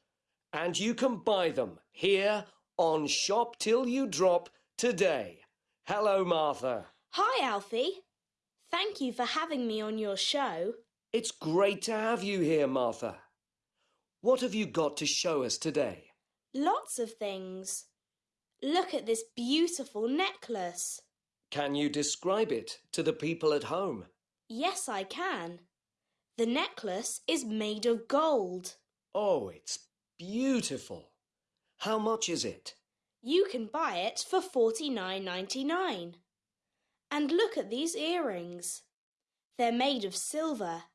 And you can buy them here on Shop Till You Drop today. Hello, Martha.
Hi, Alfie. Thank you for having me on your show.
It's great to have you here, Martha. What have you got to show us today?
Lots of things. Look at this beautiful necklace.
Can you describe it to the people at home?
Yes, I can. The necklace is made of gold.
Oh, it's beautiful. How much is it?
You can buy it for $49.99. And look at these earrings. They're made of silver.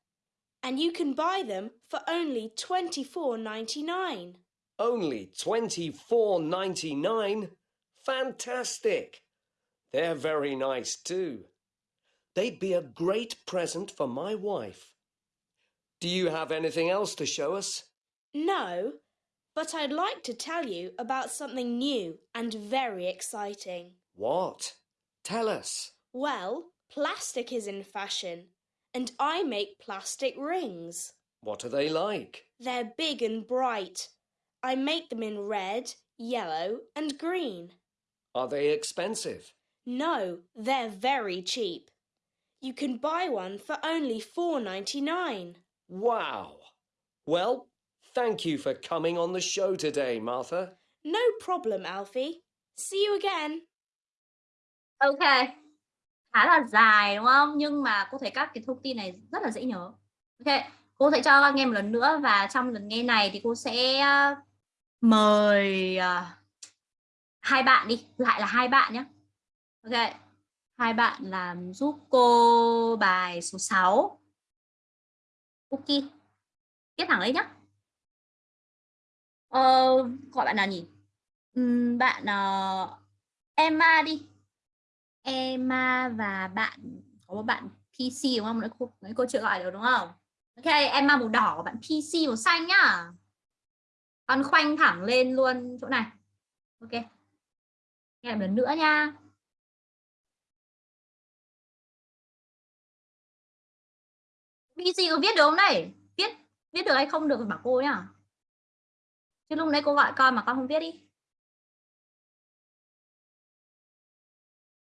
And you can buy them for only $24.99.
Only twenty-four ninety-nine. Fantastic. They're very nice too. They'd be a great present for my wife. Do you have anything else to show us?
No, but I'd like to tell you about something new and very exciting.
What? Tell us.
Well, plastic is in fashion, and I make plastic rings.
What are they like?
They're big and bright. I make them in red, yellow, and green.
Are they expensive?
No, they're very cheap. You can buy one for only $4.99.
Wow. Well, thank you for coming on the show today, Martha.
No problem, Alfie. See you again.
Ok. Khá là dài đúng không? Nhưng mà cô thấy các cái thông tin này rất là dễ nhớ. Ok. Cô sẽ cho các nghe một lần nữa và trong lần nghe này thì cô sẽ ờ, mời ờ, hai bạn đi, lại là hai bạn nhé. Ok. Hai bạn làm giúp cô bài số 6. Cookie. Viết thẳng đấy nhé. Ờ, gọi bạn nào nhỉ? ừ, bạn uh, Emma đi. Emma và bạn có một bạn PC đúng không? Nãy cô, nãy cô chưa gọi được đúng không? Ok, Emma màu đỏ, bạn PC màu xanh nhá. Con khoanh thẳng lên luôn chỗ này. Ok. Nghe lần nữa nha. PC có viết được không đây? Viết viết được hay không được bảo cô nhá. Chứ lúc nãy cô gọi con mà con không viết đi.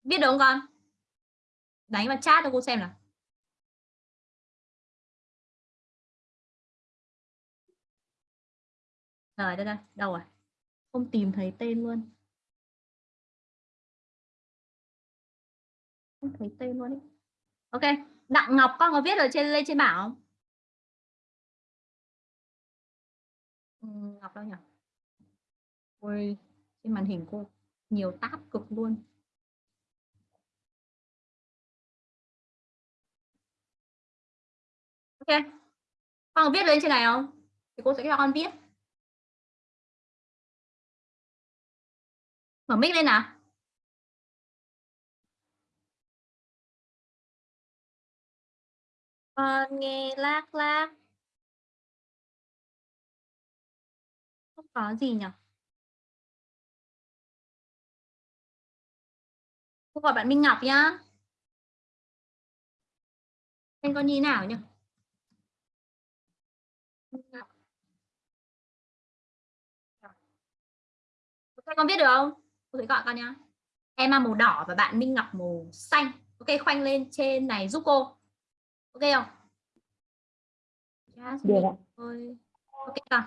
Viết được không con? Đánh vào chat cho cô xem nào. Rồi, đây, đây, đâu rồi? Không tìm thấy tên luôn. Không thấy tên luôn ấy. Ok, Đặng Ngọc con có viết ở trên lên trên bảng không? Ừ, Ngọc đâu nhỉ? Ôi, trên màn hình cô nhiều tab cực luôn. Ok. Con có viết lên trên này không? Thì cô sẽ cho con viết. Mở mic lên nào. Con nghe lác lác. Không có gì nhỉ? Cô gọi bạn Minh Ngọc nhá. Tên con như nào nhỉ? Ok, con viết được không? Cô sẽ gọi con nhá. Em mang màu đỏ và bạn Minh Ngọc màu xanh. Ok, khoanh lên trên này giúp cô. Ok không?
Được ạ.
Ôi. Ok con.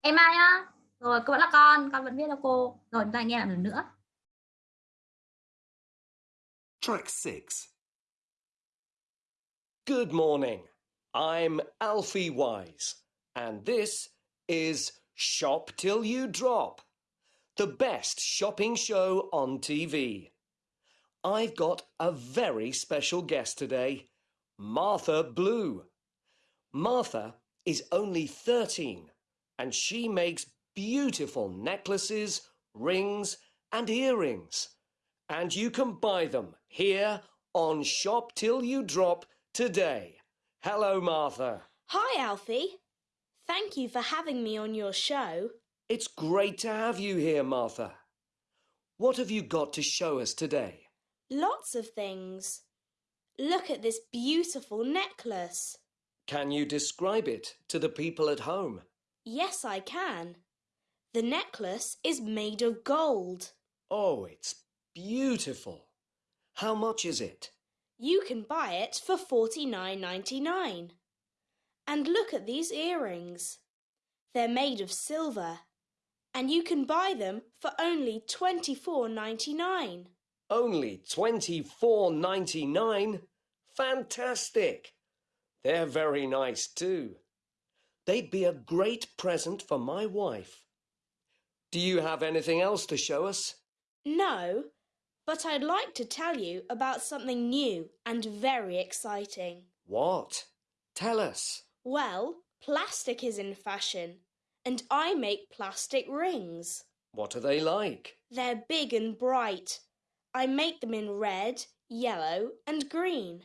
Em ai nhá. Rồi, cô vẫn là con, con vẫn viết cho cô. Rồi, chúng ta nghe lại một lần nữa.
Track 6.
Good morning. I'm Alfie Wise, and this is Shop Till You Drop, the best shopping show on TV. I've got a very special guest today, Martha Blue. Martha is only 13, and she makes beautiful necklaces, rings, and earrings. And you can buy them here on Shop Till You Drop today. Hello, Martha.
Hi, Alfie. Thank you for having me on your show.
It's great to have you here, Martha. What have you got to show us today?
Lots of things. Look at this beautiful necklace.
Can you describe it to the people at home?
Yes, I can. The necklace is made of gold.
Oh, it's beautiful. How much is it?
You can buy it for forty nine ninety nine. And look at these earrings. They're made of silver, and you can buy them for only twenty four ninety nine.
Only twenty four ninety nine. Fantastic. They're very nice too. They'd be a great present for my wife. Do you have anything else to show us?
No, but I'd like to tell you about something new and very exciting.
What? Tell us.
Well, plastic is in fashion, and I make plastic rings.
What are they like?
They're big and bright. I make them in red, yellow, and green.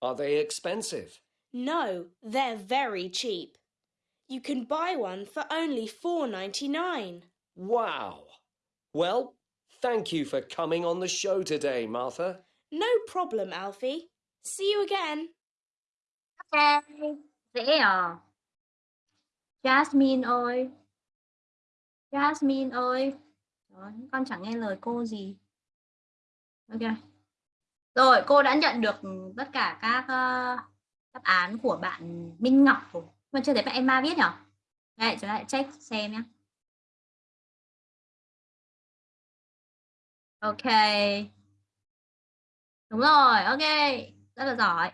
Are they expensive?
No, they're very cheap. You can buy one for only four ninety nine.
Wow. Well, thank you for coming on the show today, Martha.
No problem, Alfie. See you again.
Ok, dễ à? Jasmine ơi. Jasmine ơi. Đó, con chẳng nghe lời cô gì. Ok. Rồi, cô đã nhận được tất cả các uh, đáp án của bạn Minh Ngọc rồi. Mà chưa thấy bạn Emma viết nhở Đây, chúng ta lại check xem nhé. Ok. Đúng rồi, ok. Rất là giỏi.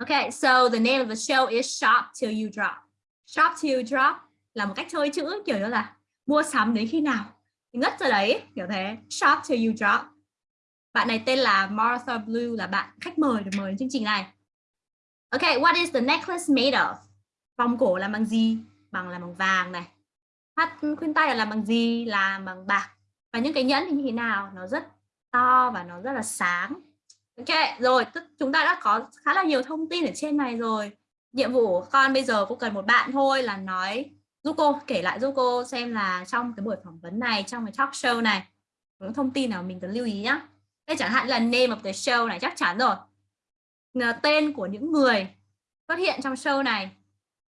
Okay, so the name of the show is Shop Till You Drop. Shop Till You Drop là một cách chơi chữ kiểu như là mua sắm đến khi nào ngất ra đấy, kiểu thế. Shop Till You Drop. Bạn này tên là Martha Blue là bạn khách mời được mời đến chương trình này. Okay, what is the necklace made of? Vòng cổ làm bằng gì? Bằng làm bằng vàng này. Thắt khuyên tay là làm bằng gì? Làm bằng bạc. Và những cái nhẫn thì như thế nào? Nó rất to và nó rất là sáng. Ok, rồi tức chúng ta đã có khá là nhiều thông tin ở trên này rồi. Nhiệm vụ của con bây giờ cũng cần một bạn thôi là nói giúp cô kể lại giúp cô xem là trong cái buổi phỏng vấn này, trong cái talk show này, những thông tin nào mình cần lưu ý nhá. Đây chẳng hạn là name of the show này chắc chắn rồi. Tên của những người xuất hiện trong show này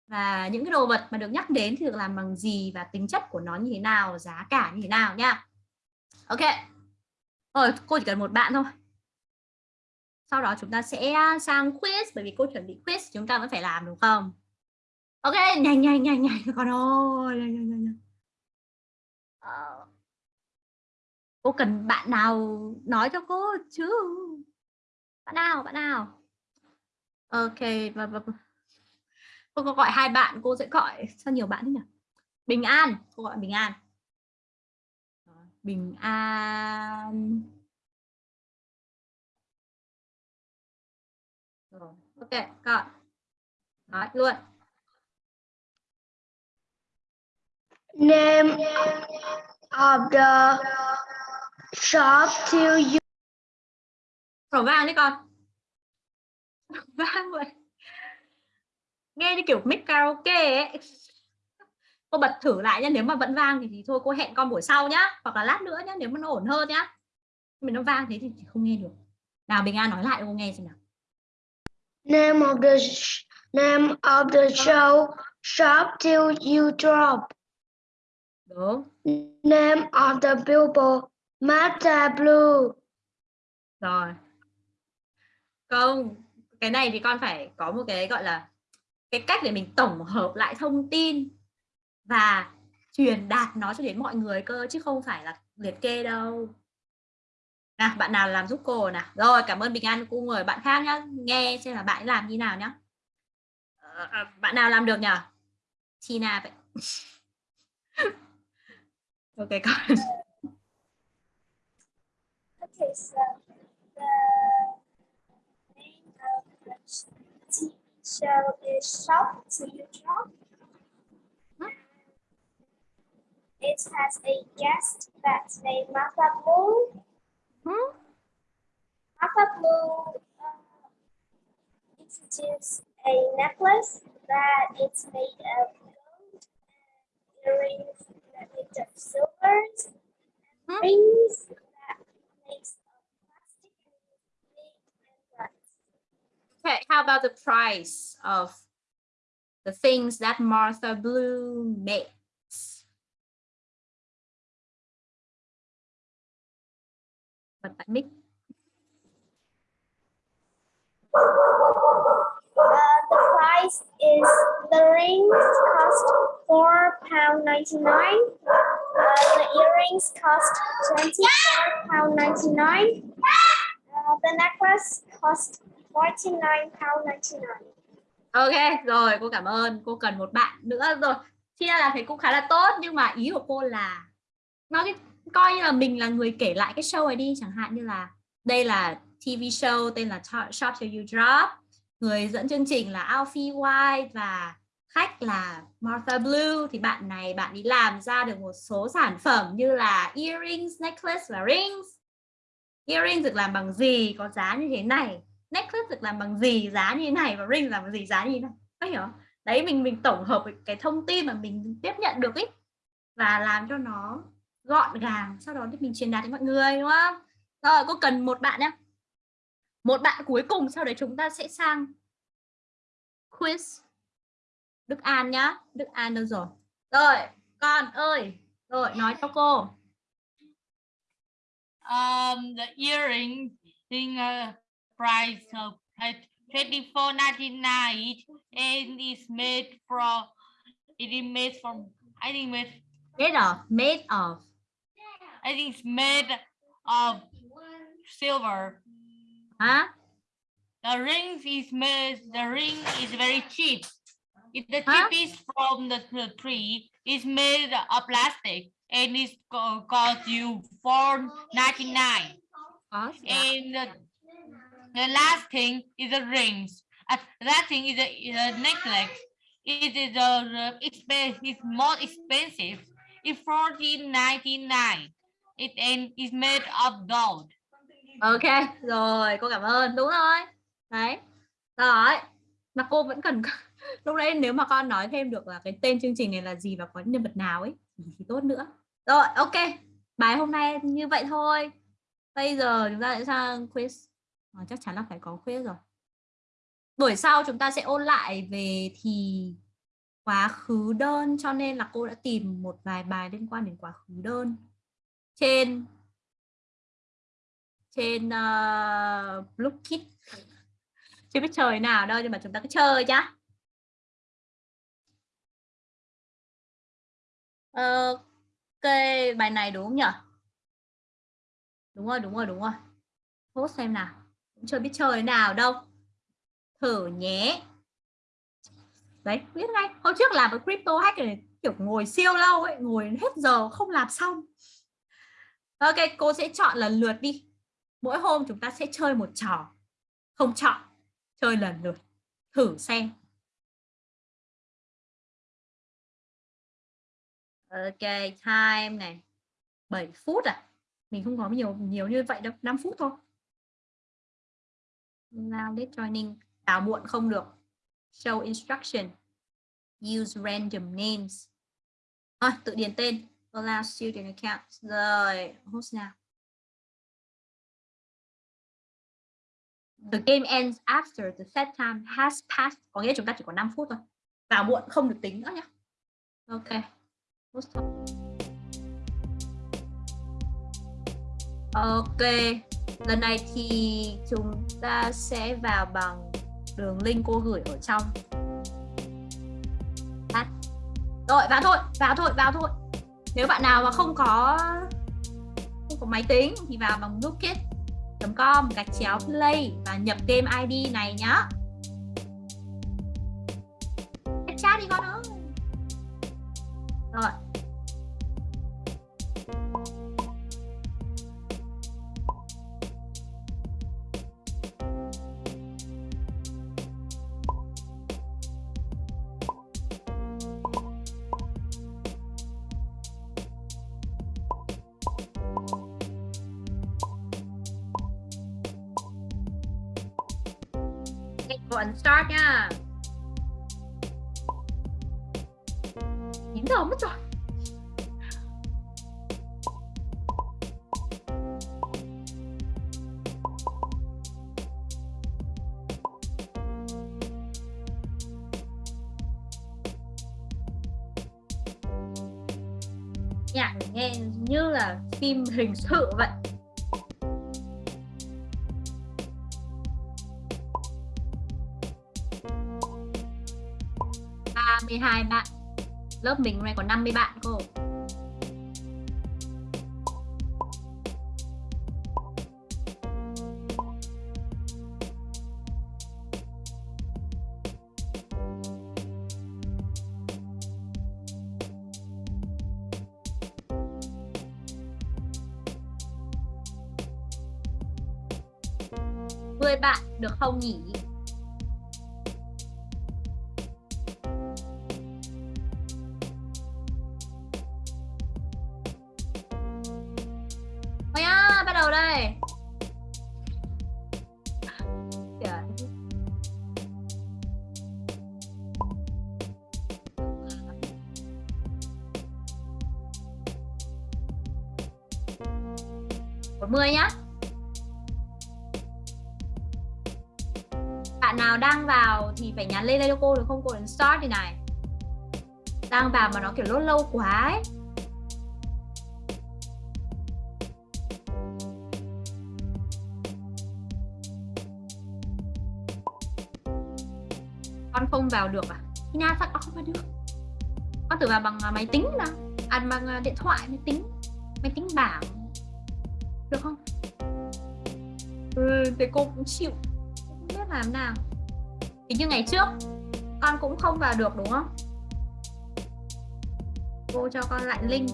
và những cái đồ vật mà được nhắc đến thì được làm bằng gì và tính chất của nó như thế nào, giá cả như thế nào nha. Ok. Rồi, cô chỉ cần một bạn thôi sau đó chúng ta sẽ à, sang quiz bởi vì cô chuẩn bị quiz chúng ta vẫn phải làm đúng không? Ok nhanh nhanh nhanh nhanh con ơi nhanh, nhanh, nhanh. Uh, cô cần bạn nào nói cho cô chứ? Bạn nào bạn nào? Ok và, và, và. cô có gọi hai bạn cô sẽ gọi sao nhiều bạn thế nhỉ? Bình an cô gọi bình an. Bình an. Ok, còn nói luôn.
Name of the shop till you.
Khẩu vang đấy con. Vang vậy. Nghe như kiểu mic karaoke ấy. Cô bật thử lại nhá, nếu mà vẫn vang thì, thì thôi cô hẹn con buổi sau nhá, hoặc là lát nữa nhá, nếu mà nó ổn hơn nhá. Mình nó vang thế thì không nghe được. Nào Bình An nói lại cho cô nghe xem nào.
Name of the name of the show Shop Till You Drop.
Đúng.
Name of the people Mata Blue.
Rồi. Không, cái này thì con phải có một cái gọi là cái cách để mình tổng hợp lại thông tin và truyền đạt nó cho đến mọi người cơ chứ không phải là liệt kê đâu nào bạn nào làm giúp cô nào? Rồi cảm ơn bình an cô mời bạn khác nhá. Nghe xem là bạn làm như nào nhá. Ờ, à, bạn nào làm được nhở? Tina vậy. Ok con
Okay, so the name of the TV show is Shop to You Drop. It has a guest that's named Martha Moon.
Hmm?
Martha Blue uh, introduced a necklace that it's made of gold and earrings that made of silvers and
Hmm?
rings that makes of plastic and bright.
okay how about the price of the things that Martha Blue makes. Bật tại mic.
Uh, the price is the rings cost four pound ninety nine. Uh, the earrings cost twenty four pound ninety nine. Uh, the necklace cost forty nine pound ninety nine.
Ok, rồi cô cảm ơn. Cô cần một bạn nữa rồi. Chia là thấy cũng khá là tốt nhưng mà ý của cô là nó cái coi như là mình là người kể lại cái show này đi chẳng hạn như là đây là TV show tên là Shop Till You Drop. Người dẫn chương trình là Alfie White và khách là Martha Blue. Thì bạn này bạn đi làm ra được một số sản phẩm như là earrings, necklace và rings. Earrings được làm bằng gì có giá như thế này? Necklace được làm bằng gì giá như thế này? Và ring làm bằng gì giá như thế này? Có hiểu không? đấy mình mình tổng hợp cái thông tin mà mình tiếp nhận được ấy và làm cho nó gọn gàng sau đó thì mình truyền đạt đến mọi người đúng không? Rồi cô cần một bạn nhé một bạn cuối cùng sau đấy chúng ta sẽ sang quiz. Đức An nhá. Đức An đâu rồi? Rồi con ơi. Rồi nói cho cô.
Um the earring thing uh, price of twenty four ninety nine and it's made from it is made from I think made
made of made of
I think it's made of silver.
Huh?
The rings is made the ring is very cheap. If the
Huh?
cheapest from the, the tree is made of plastic and it's co- cost you four ninety nine and the, the last thing is the rings. Uh, that thing is a, is a necklace. It is a expensive it's more expensive. It's fourteen ninety nine it and is made of gold.
Ok rồi cô cảm ơn. Đúng rồi. Đấy. Rồi. Mà cô vẫn cần lúc đấy nếu mà con nói thêm được là cái tên chương trình này là gì và có nhân vật nào ấy thì tốt nữa. Rồi ok. Bài hôm nay như vậy thôi. Bây giờ chúng ta sẽ sang quiz. À, chắc chắn là phải có quiz rồi. Buổi sau chúng ta sẽ ôn lại về thì quá khứ đơn cho nên là cô đã tìm một vài bài liên quan đến quá khứ đơn trên trên uh, Bluekit. Chưa biết chơi nào đâu nhưng mà chúng ta cứ chơi chứ ờ, ok bài này đúng không nhỉ đúng rồi đúng rồi đúng rồi. Post xem nào. Cũng chưa biết chơi nào đâu. Thử nhé. Đấy biết ngay. Hôm trước làm với crypto hack này kiểu ngồi siêu lâu ấy ngồi hết giờ không làm xong ok cô sẽ chọn lần lượt đi. Mỗi hôm chúng ta sẽ chơi một trò. Không chọn chơi lần lượt. Thử xem. Ok time này. 7 phút à mình không có nhiều nhiều như vậy đâu. 5 phút thôi. Now let joining. Tào muộn không được. Show instruction. Use random names. À, tự điền tên allow student account. Rồi host nào the game ends after the set time has passed. Có nghĩa chúng ta chỉ có 5 phút thôi. Vào muộn không được tính nữa nhé ok. Host ok. Lần này thì chúng ta sẽ vào bằng đường link cô gửi ở trong. Chat. rồi vào thôi vào thôi vào thôi nếu bạn nào mà không có không có máy tính thì vào bằng bookit com gạch chéo play và nhập game ID này nhá. Phim hình sự vậy. Ba mươi hai bạn. Lớp mình hôm nay có 50 bạn cô. Được không start đi này. Đang vào mà nó kiểu lâu lâu quá ấy. Con không vào được à? Tina sao con không vào được? Con tự vào bằng à, máy tính mà. À bằng à, điện thoại máy tính. Máy tính bảng. Được không? Ừ, thì cô cũng chịu. Không biết làm nào. Thì như ngày trước con cũng không vào được đúng không? Cô cho con lại link.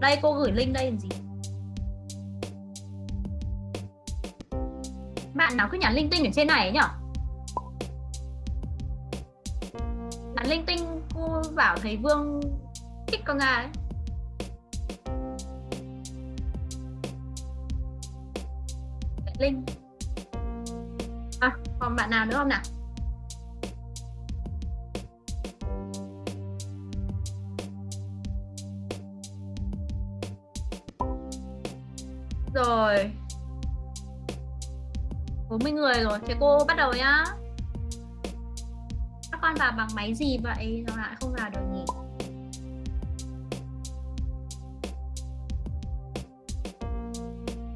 Đây cô gửi link đây làm gì? Bạn nào cứ nhắn linh tinh ở trên này ấy nhở? Nhắn linh tinh cô bảo thấy vương thích con gà đấy. Linh à, còn bạn nào nữa không nào? Rồi. 40 người rồi, thế cô bắt đầu nhá. Các con vào bằng máy gì vậy? Nó lại không vào được nhỉ?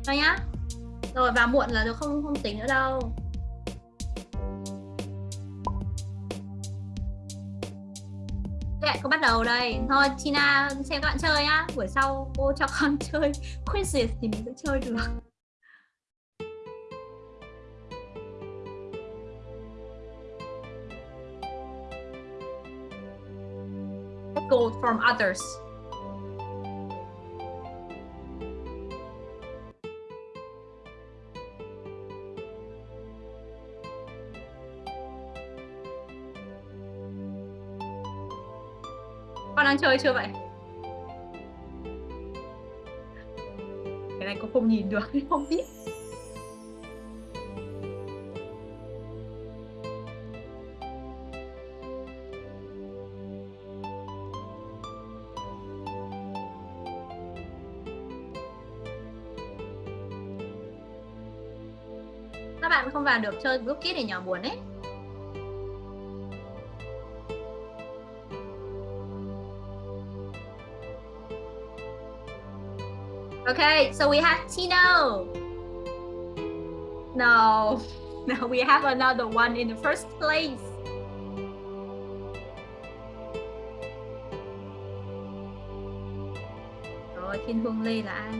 Rồi nhá. Rồi, vào muộn là được, không không tính nữa đâu. Lại có bắt đầu đây. Thôi, Tina, xem các bạn chơi nhá. Buổi sau cô cho con chơi quizzes thì mình sẽ chơi được. Gold from others. Đang chơi chưa vậy? Cái này cô không nhìn được, không biết Các bạn không vào được chơi group kit thì nhỏ buồn ấy Okay, so we have Tino. No, no, we have another one in the first place. Rồi, Thiên Hương Lê là ai?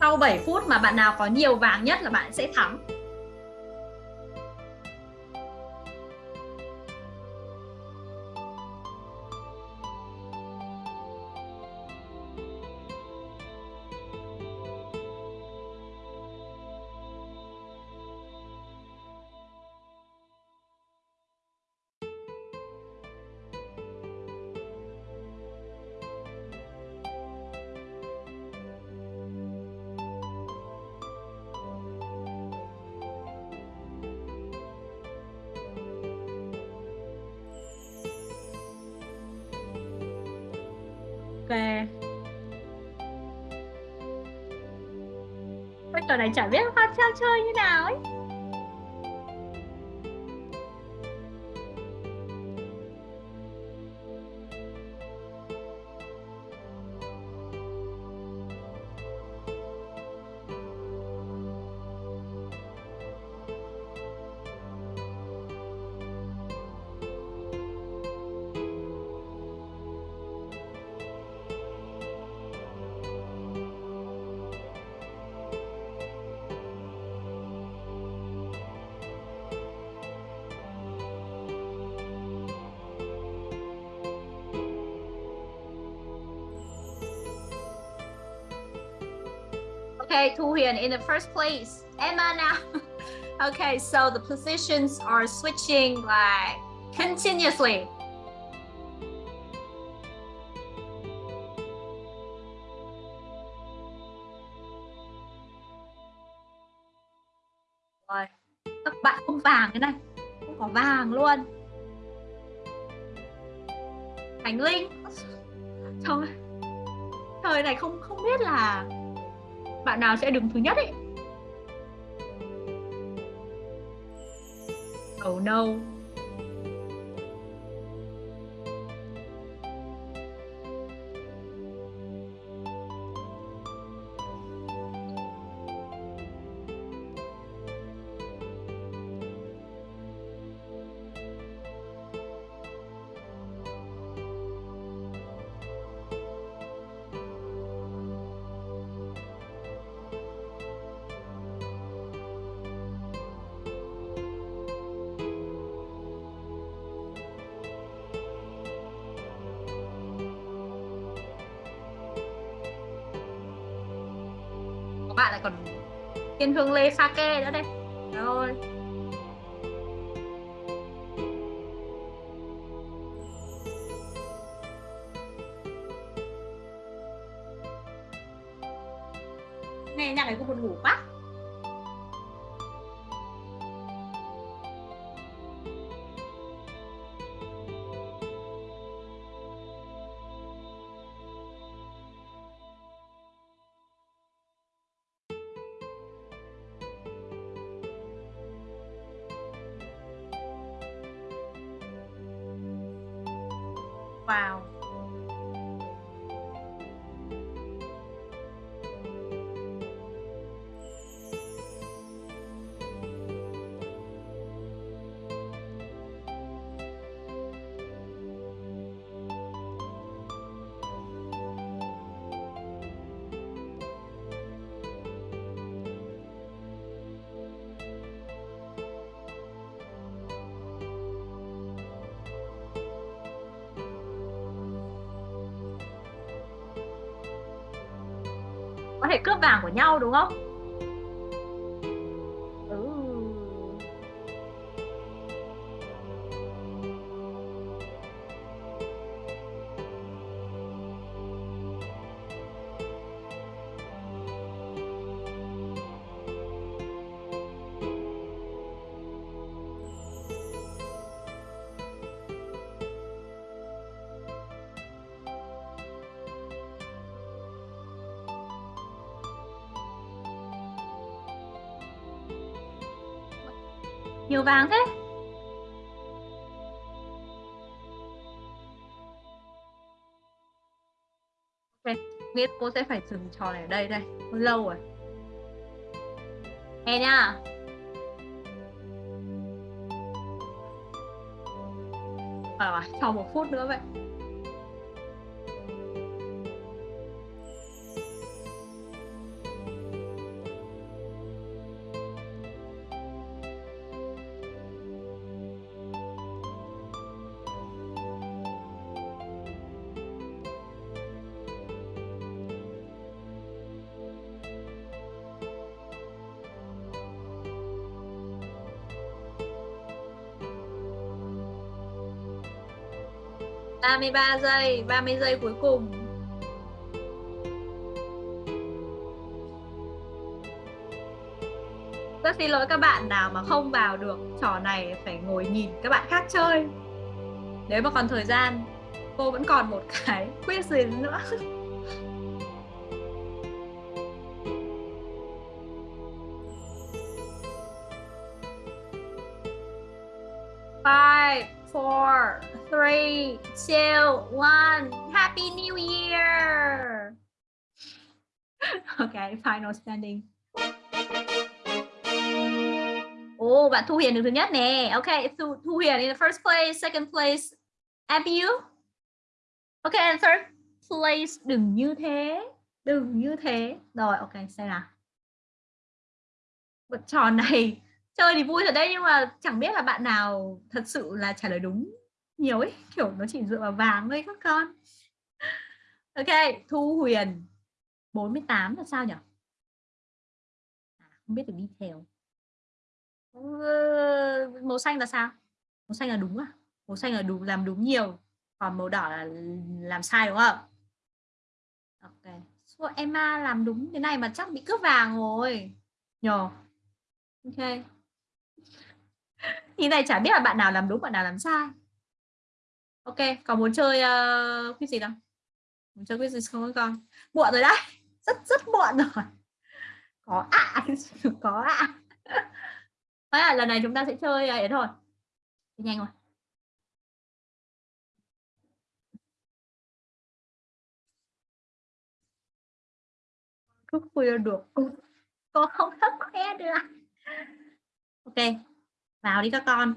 Sau 7 phút mà bạn nào có nhiều vàng nhất là bạn sẽ thắng. Ok. Cái trò này chả biết hoa sao chơi như nào ấy. Okay, in the first place. Emma now. okay, so the positions are switching like continuously. Nào sẽ đứng thứ nhất ấy. Hương lê sake nữa đây. Rồi. Nghe nhạc này cũng buồn ngủ quá. Nhau đúng không? Vàng thế. Ok, biết cô sẽ phải dừng trò này ở đây đây. Lâu rồi. Nghe nha. À, sau một phút nữa vậy. Ba mươi ba giây, 30 giây cuối cùng. Rất xin lỗi các bạn nào mà không vào được trò này phải ngồi nhìn các bạn khác chơi. Nếu mà còn thời gian, cô vẫn còn một cái quiz nữa. Final standing. Ồ, bạn Thu Hiền được thứ nhất nè. Okay, Thu, Thu Hiền in the first place, second place. Abby you? Okay, and third place. Đừng như thế. Đừng như thế. Rồi, ok, xem nào. Bật trò này chơi thì vui thật đấy nhưng mà chẳng biết là bạn nào thật sự là trả lời đúng nhiều ấy kiểu nó chỉ dựa vào vàng thôi các con ok thu huyền 48 là sao nhỉ không biết được detail Ừ, màu xanh là sao? Màu xanh là đúng à? Màu xanh là đúng làm đúng nhiều còn màu đỏ là làm sai đúng không? Ok. So, Emma làm đúng thế này mà chắc bị cướp vàng rồi. Nhờ. Ok. Thì này chả biết là bạn nào làm đúng bạn nào làm sai. Ok còn muốn chơi uh, quiz gì đâu muốn chơi quiz gì không con? Muộn rồi đấy. Rất rất muộn rồi có ạ. À, có ạ. À. Thế là lần này chúng ta sẽ chơi ấy thôi. Đi nhanh rồi Cứ khuya được. Con không? Thức khoe được. Ok. Vào đi các con.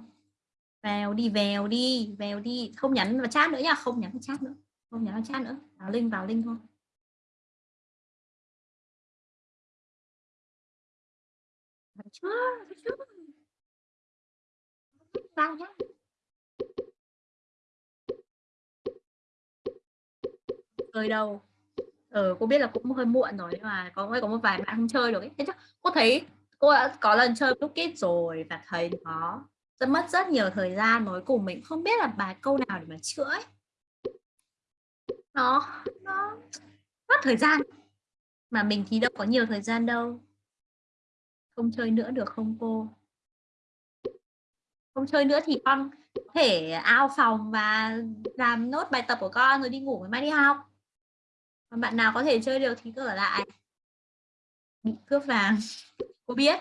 Vào đi vào đi Vào đi. Không nhắn vào chat nữa nha Không nhắn vào chat nữa. Không nhắn vào chat nữa. Vào link vào link thôi. Ờ, chơi đâu? Ờ cô biết là cũng hơi muộn rồi, nhưng mà có có một vài bạn không chơi được ấy. Thế chứ cô thấy cô đã có lần chơi lúc kết rồi và thấy nó rất mất rất nhiều thời gian. Nói cùng mình không biết là bài câu nào để mà chữa ấy. nó nó mất thời gian. Mà mình thì đâu có nhiều thời gian đâu không chơi nữa được không cô? Không chơi nữa thì con có thể ao phòng và làm nốt bài tập của con rồi đi ngủ ngày mai đi học. Còn bạn nào có thể chơi được thì cứ ở lại. Bị cướp vàng. Cô biết.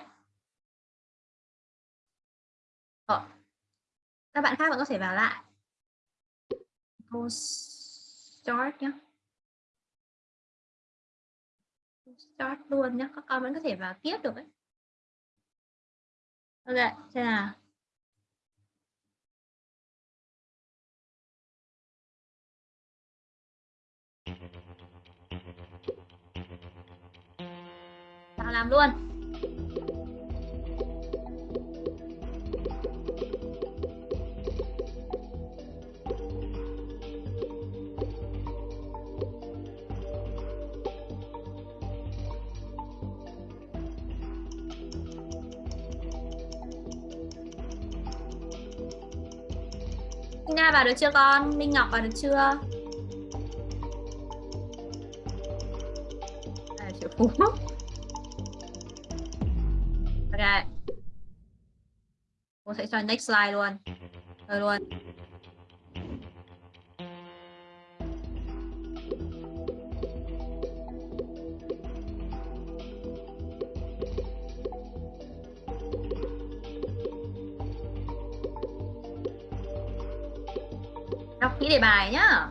Ờ. các bạn khác vẫn có thể vào lại. Cô start nhé start luôn nhé các con vẫn có thể vào tiếp được đấy ok xem nào. Nào làm luôn. Nga vào được chưa con? Minh Ngọc vào được chưa? À, triệu phú Ok Cô sẽ cho next slide luôn Rồi luôn đề bài nhá.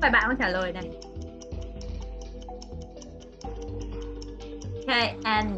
Phải bạn không trả lời này. Okay, and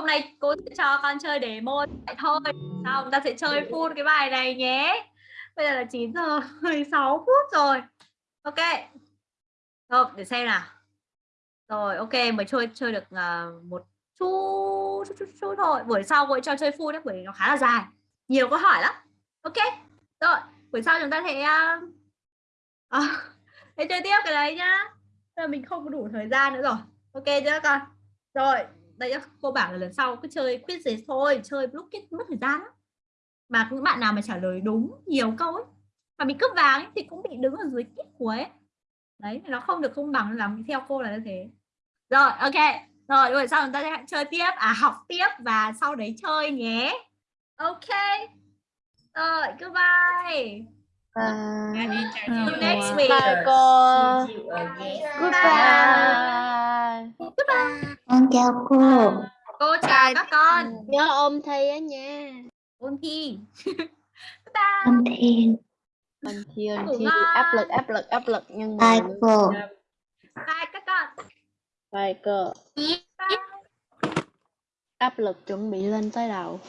hôm nay cô sẽ cho con chơi để môn vậy thôi. Xong ta sẽ chơi full cái bài này nhé. Bây giờ là 9 giờ 16 phút rồi. Ok. Rồi, để xem nào. Rồi, ok, mới chơi chơi được uh, một chút, chút, chút, chút thôi. Buổi sau cô cho chơi full đấy, bởi vì nó khá là dài. Nhiều câu hỏi lắm. Ok. Rồi, buổi sau chúng ta sẽ uh, à, thế chơi tiếp cái đấy nhá Nên là mình không có đủ thời gian nữa rồi ok chưa các con rồi đây cô bảo là lần sau cứ chơi quiz gì thôi chơi lúc kết mất thời gian lắm mà những bạn nào mà trả lời đúng nhiều câu ấy mà bị cướp vàng ấy, thì cũng bị đứng ở dưới kết cuối ấy. đấy nó không được công bằng làm theo cô là như thế rồi ok rồi rồi sau chúng ta sẽ chơi tiếp à học tiếp và sau đấy chơi nhé ok rồi goodbye
Bye.
See you next week.
Bye cô.
Goodbye.
Goodbye.
Goodbye.
Con chào cô.
Cô chào các con.
Nhớ ôm thi á nha.
Ôn thi.
Con thiên.
Ôn thi
Ngủ
thi áp lực áp lực áp lực nhưng mà
Bye cô.
Bye các con.
Bye cô. Áp lực chuẩn bị lên tới đầu.